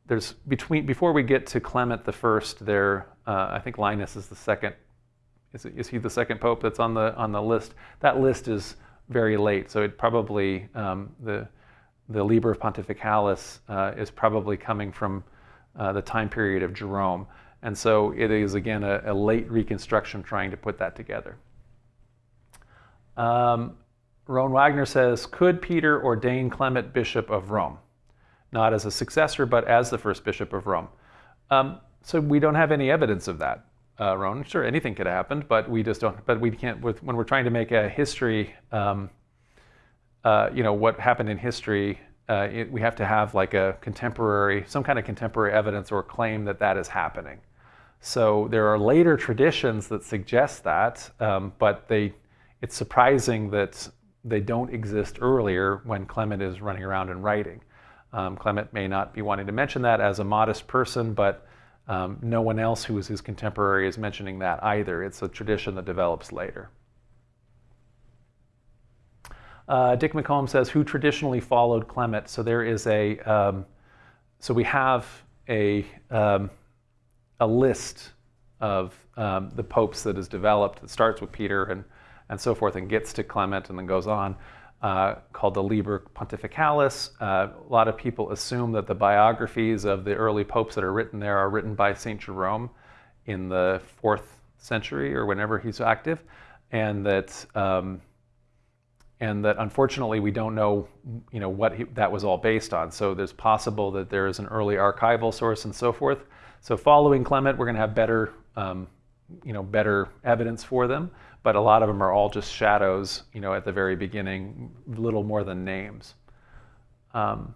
there's between before we get to Clement the First. There, uh, I think Linus is the second. Is, it, is he the second pope that's on the on the list? That list is very late, so it probably um, the the Liber Pontificalis uh, is probably coming from uh, the time period of Jerome. And so it is, again, a, a late reconstruction trying to put that together. Um, Rowan Wagner says, could Peter ordain Clement bishop of Rome? Not as a successor, but as the first bishop of Rome. Um, so we don't have any evidence of that, uh. Sure, anything could have happened, but we just don't, but we can't, with, when we're trying to make a history um, uh, you know, what happened in history, uh, it, we have to have like a contemporary, some kind of contemporary evidence or claim that that is happening. So there are later traditions that suggest that, um, but they, it's surprising that they don't exist earlier when Clement is running around and writing. Um, Clement may not be wanting to mention that as a modest person, but um, no one else who is his contemporary is mentioning that either. It's a tradition that develops later. Uh, Dick McComb says, who traditionally followed Clement? So there is a, um, so we have a, um, a list of um, the popes that is developed that starts with Peter and, and so forth and gets to Clement and then goes on, uh, called the Liber Pontificalis. Uh, a lot of people assume that the biographies of the early popes that are written there are written by St. Jerome in the fourth century or whenever he's active, and that um, and that unfortunately we don't know, you know, what he, that was all based on. So there's possible that there is an early archival source and so forth. So following Clement, we're going to have better, um, you know, better evidence for them. But a lot of them are all just shadows, you know, at the very beginning, little more than names. Um,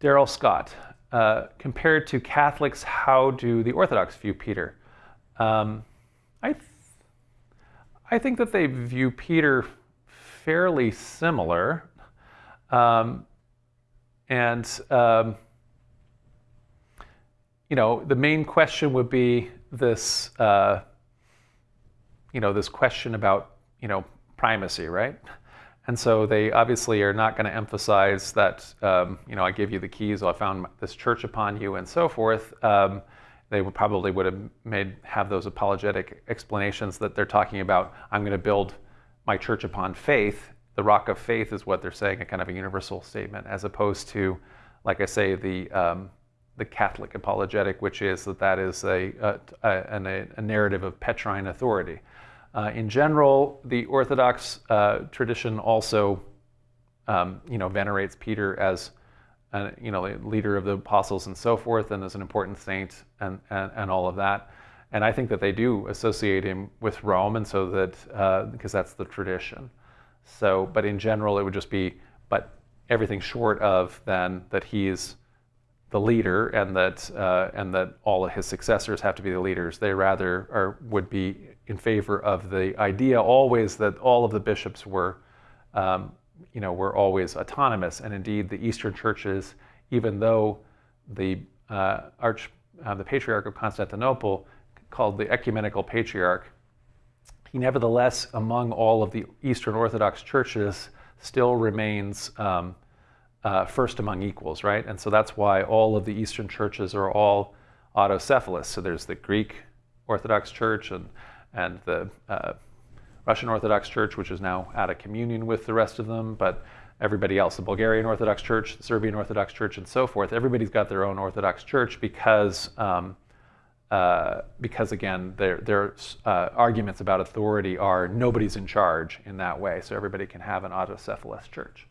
Daryl Scott, uh, compared to Catholics, how do the Orthodox view Peter? Um, I I think that they view Peter fairly similar. Um, and, um, you know, the main question would be this, uh, you know, this question about, you know, primacy, right? And so they obviously are not going to emphasize that, um, you know, I give you the keys, I found this church upon you, and so forth. Um, they would probably would have made have those apologetic explanations that they're talking about. I'm going to build my church upon faith. The rock of faith is what they're saying, a kind of a universal statement, as opposed to, like I say, the um, the Catholic apologetic, which is that that is a a, a, a narrative of Petrine authority. Uh, in general, the Orthodox uh, tradition also, um, you know, venerates Peter as and you know, leader of the apostles and so forth, and as an important saint and, and, and all of that. And I think that they do associate him with Rome, and so that uh, because that's the tradition. So, but in general, it would just be, but everything short of then that he's the leader, and that uh, and that all of his successors have to be the leaders. They rather are would be in favor of the idea always that all of the bishops were um, you know, were always autonomous. And indeed, the Eastern churches, even though the uh, arch, uh, the Patriarch of Constantinople, called the ecumenical patriarch, he nevertheless, among all of the Eastern Orthodox churches, still remains um, uh, first among equals, right? And so that's why all of the Eastern churches are all autocephalous. So there's the Greek Orthodox Church and and the uh, Russian Orthodox Church, which is now out of communion with the rest of them, but everybody else, the Bulgarian Orthodox Church, the Serbian Orthodox Church, and so forth, everybody's got their own Orthodox Church because, um, uh, because again, their, their uh, arguments about authority are nobody's in charge in that way, so everybody can have an autocephalous church.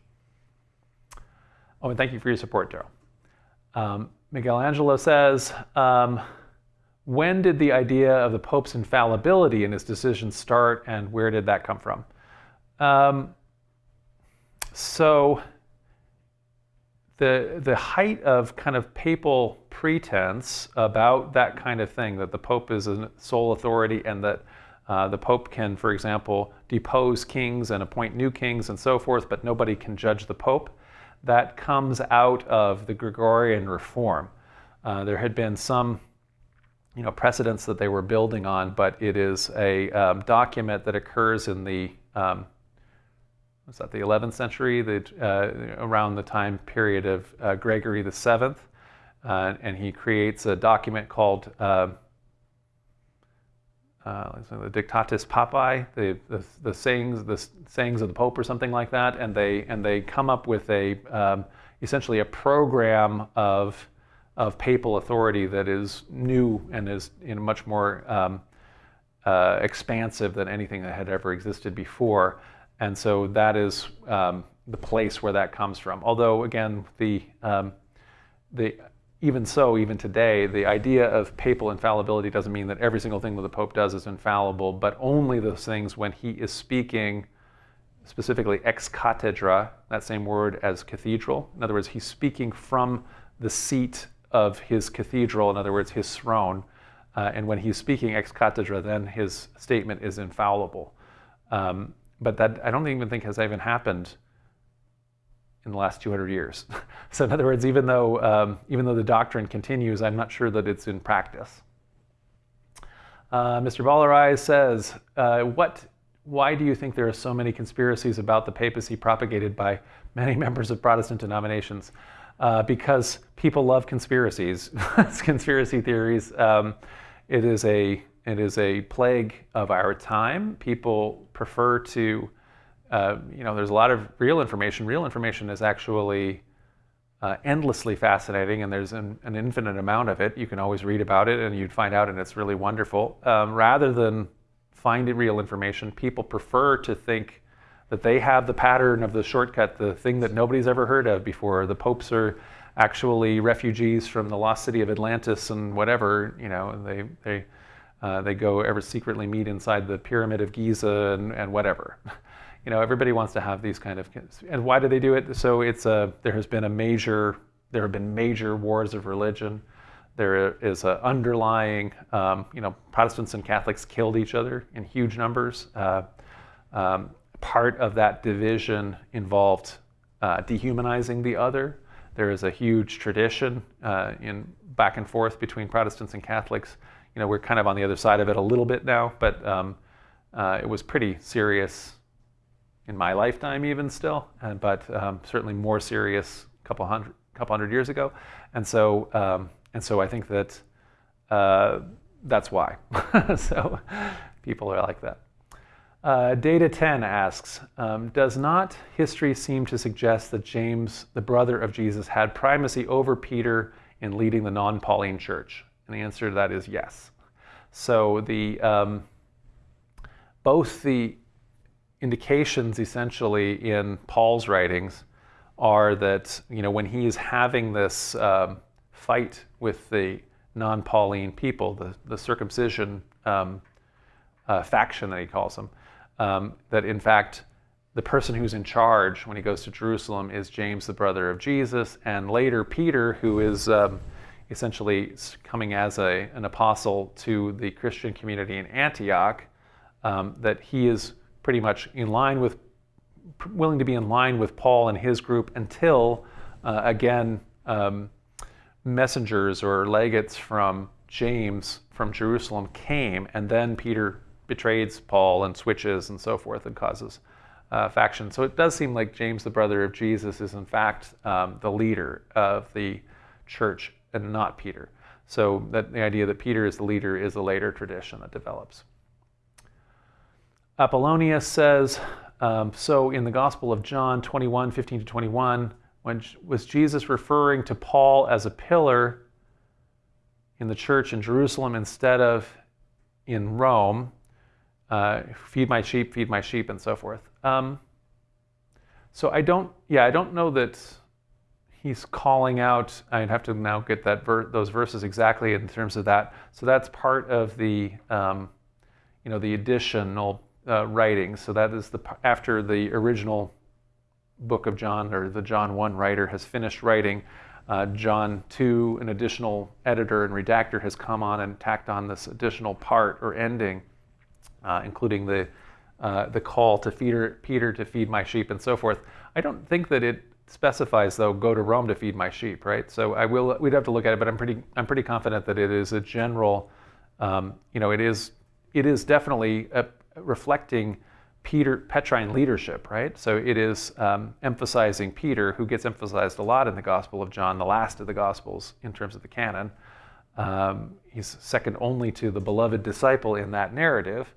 Oh, and thank you for your support, Daryl. Um, Miguel Angelo says, um, when did the idea of the Pope's infallibility in his decisions start, and where did that come from? Um, so, the, the height of kind of papal pretense about that kind of thing, that the Pope is a sole authority and that Uh, the Pope can, for example, depose kings and appoint new kings and so forth, but nobody can judge the Pope. That comes out of the Gregorian reform. Uh, there had been some you know, precedents that they were building on, but it is a um, document that occurs in the um, was that the 11th century, the, uh, around the time period of uh, Gregory the Seventh, uh, and he creates a document called uh, uh, the Dictatus Papae, the, the, the, sayings, the sayings of the Pope, or something like that, and they and they come up with a um, essentially a program of of papal authority that is new and is in much more um, uh, expansive than anything that had ever existed before, and so that is um, the place where that comes from. Although again, the um, the even so, even today, the idea of papal infallibility doesn't mean that every single thing that the Pope does is infallible, but only those things when he is speaking specifically ex cathedra, that same word as cathedral. In other words, he's speaking from the seat of his cathedral, in other words, his throne. Uh, and when he's speaking ex cathedra, then his statement is infallible. Um, but that I don't even think has even happened in the last 200 years. so in other words, even though, um, even though the doctrine continues, I'm not sure that it's in practice. Uh, Mr. Ballarai says, uh, what, why do you think there are so many conspiracies about the papacy propagated by many members of Protestant denominations? Uh, because people love conspiracies, conspiracy theories. Um, it is a it is a plague of our time. People prefer to uh, you know, there's a lot of real information. Real information is actually uh, endlessly fascinating, and there's an, an, infinite amount of it. You can always read about it, and you'd find out, and it's really wonderful. Um, rather than finding real information, people prefer to think that they have the pattern of the shortcut, the thing that nobody's ever heard of before. The popes are actually refugees from the lost city of Atlantis and whatever, you know, they they uh, they go ever secretly meet inside the pyramid of Giza and, and whatever. you know, everybody wants to have these kind of, and why do they do it? So it's a, there has been a major, there have been major wars of religion. There is an underlying, um, you know, Protestants and Catholics killed each other in huge numbers. Uh, um, part of that division involved uh, dehumanizing the other. There is a huge tradition uh, in back and forth between Protestants and Catholics. You know, we're kind of on the other side of it a little bit now, but um, uh, it was pretty serious in my lifetime even still, uh, but um, certainly more serious a couple hundred, couple hundred years ago. And so, um, and so I think that uh, that's why. so people are like that. Uh, Data 10 asks, um, does not history seem to suggest that James, the brother of Jesus, had primacy over Peter in leading the non-Pauline church? And the answer to that is yes. So the um, both the indications essentially in Paul's writings are that you know when he is having this um, fight with the non-Pauline people, the, the circumcision um, uh, faction that he calls them, um, that in fact the person who's in charge when he goes to Jerusalem is James, the brother of Jesus, and later Peter, who is um, essentially coming as a, an apostle to the Christian community in Antioch, um, that he is pretty much in line with, willing to be in line with Paul and his group until, uh, again, um, messengers or legates from James from Jerusalem came, and then Peter betrays Paul and switches and so forth and causes uh, faction. So it does seem like James, the brother of Jesus, is in fact um, the leader of the church and not Peter. So that the idea that Peter is the leader is a later tradition that develops. Apollonius says, um, so in the Gospel of John 21, 15 to 21, when was Jesus referring to Paul as a pillar in the church in Jerusalem instead of in Rome? Uh, feed my sheep, feed my sheep, and so forth. Um, so I don't, yeah, I don't know that he's calling out. I'd have to now get that ver- those verses exactly in terms of that. So that's part of the, um, you know, the additional uh, writings. So that is the after the original book of John or the John 1 writer has finished writing, uh, John 2, an additional editor and redactor has come on and tacked on this additional part or ending. Uh, including the uh, the call to Peter, Peter to feed my sheep and so forth. I don't think that it specifies though go to Rome to feed my sheep, right? So I will we'd have to look at it, but I'm pretty I'm pretty confident that it is a general, um, you know, it is it is definitely a, reflecting Peter Petrine leadership, right? So it is um, emphasizing Peter, who gets emphasized a lot in the Gospel of John, the last of the Gospels in terms of the canon. Um, he's second only to the beloved disciple in that narrative,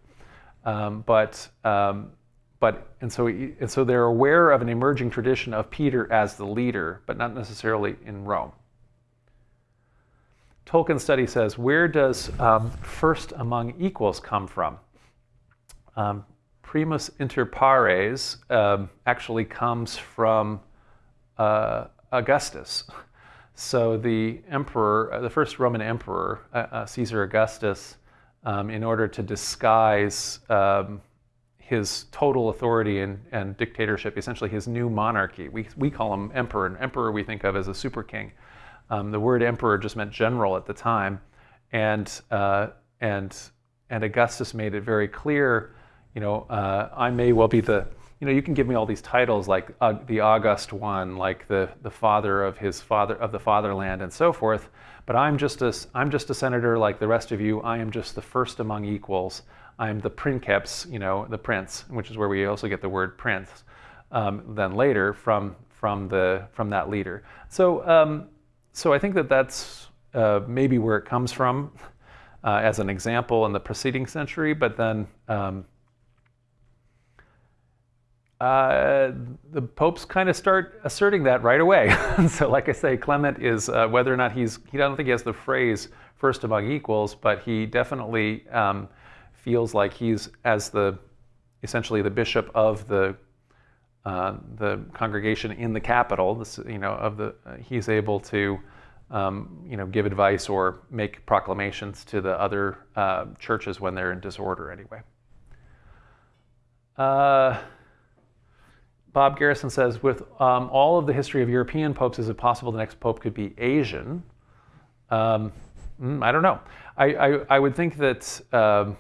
um, but um, but and so and so they're aware of an emerging tradition of Peter as the leader, but not necessarily in Rome. Tolkien study says, where does um, first among equals come from? Um, primus inter pares um, actually comes from uh, Augustus. So the emperor, uh, the first Roman emperor, uh, uh Caesar Augustus, um, in order to disguise um, his total authority and, and, dictatorship, essentially his new monarchy. We, we call him emperor. An emperor we think of as a super king. Um, the word emperor just meant general at the time. And, uh, and, and Augustus made it very clear, you know, uh, I may well be the, you know, you can give me all these titles like uh, the August one, like the, the father of his father, of the fatherland and so forth. But I'm just, a, I'm just a senator like the rest of you. I am just the first among equals. I'm the princeps, you know, the prince, which is where we also get the word prince, um, then later from from the from that leader. So um, so I think that that's uh, maybe where it comes from uh, as an example in the preceding century, but then. Um, uh, the popes kind of start asserting that right away. so, like I say, Clement is uh, whether or not he's, he don't think he has the phrase first among equals, but he definitely um, feels like he's as the essentially the bishop of the uh, the congregation in the capital. This, you know, of the uh, he's able to um, you know give advice or make proclamations to the other uh, churches when they're in disorder. Anyway. Uh, Bob Garrison says, with um, all of the history of European popes, is it possible the next pope could be Asian? Um, mm, I don't know. I, I, I would think that um,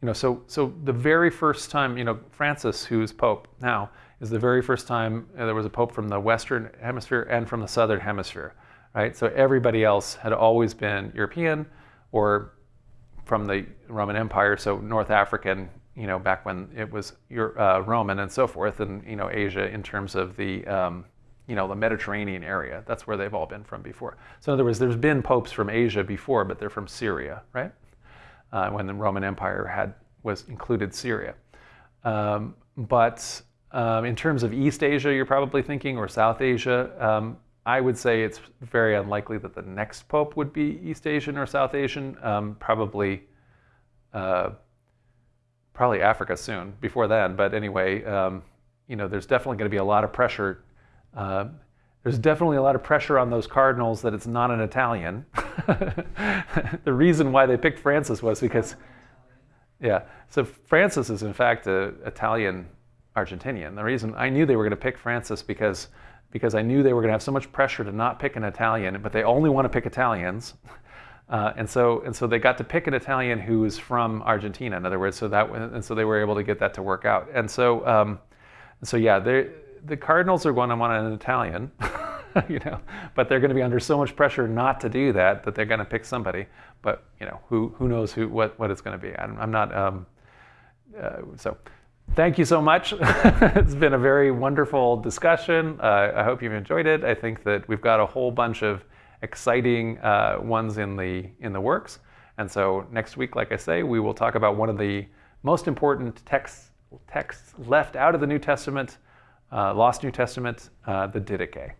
you know, so so the very first time, you know, Francis, who's Pope now, is the very first time there was a Pope from the Western Hemisphere and from the Southern Hemisphere, right? So everybody else had always been European or from the Roman Empire, so North African, you know, back when it was uh, Roman and so forth, and you know, Asia in terms of the um, you know, the Mediterranean area. That's where they've all been from before. So in other words, there's been popes from Asia before, but they're from Syria, right? uh, when the Roman Empire had was included Syria. Um, but um, in terms of East Asia, you're probably thinking, or South Asia, um, I would say it's very unlikely that the next pope would be East Asian or South Asian. Um, probably, uh, probably Africa soon. Before then, but anyway, um, you know, there's definitely going to be a lot of pressure. Uh, there's definitely a lot of pressure on those cardinals that it's not an Italian. the reason why they picked Francis was because, yeah, so Francis is in fact an Italian Argentinian. The reason I knew they were going to pick Francis because because I knew they were going to have so much pressure to not pick an Italian, but they only want to pick Italians. Uh, and so and so they got to pick an Italian who is from Argentina. In other words, so that and so they were able to get that to work out. And so um, so yeah, the Cardinals are going to want an Italian. you know, but they're going to be under so much pressure not to do that that they're going to pick somebody. But you know, who who knows who what what it's going to be? I'm, I'm not. Um, uh, so, thank you so much. it's been a very wonderful discussion. Uh, I hope you've enjoyed it. I think that we've got a whole bunch of exciting uh, ones in the in the works. And so next week, like I say, we will talk about one of the most important texts texts left out of the New Testament, uh, lost New Testament, uh, the Didache.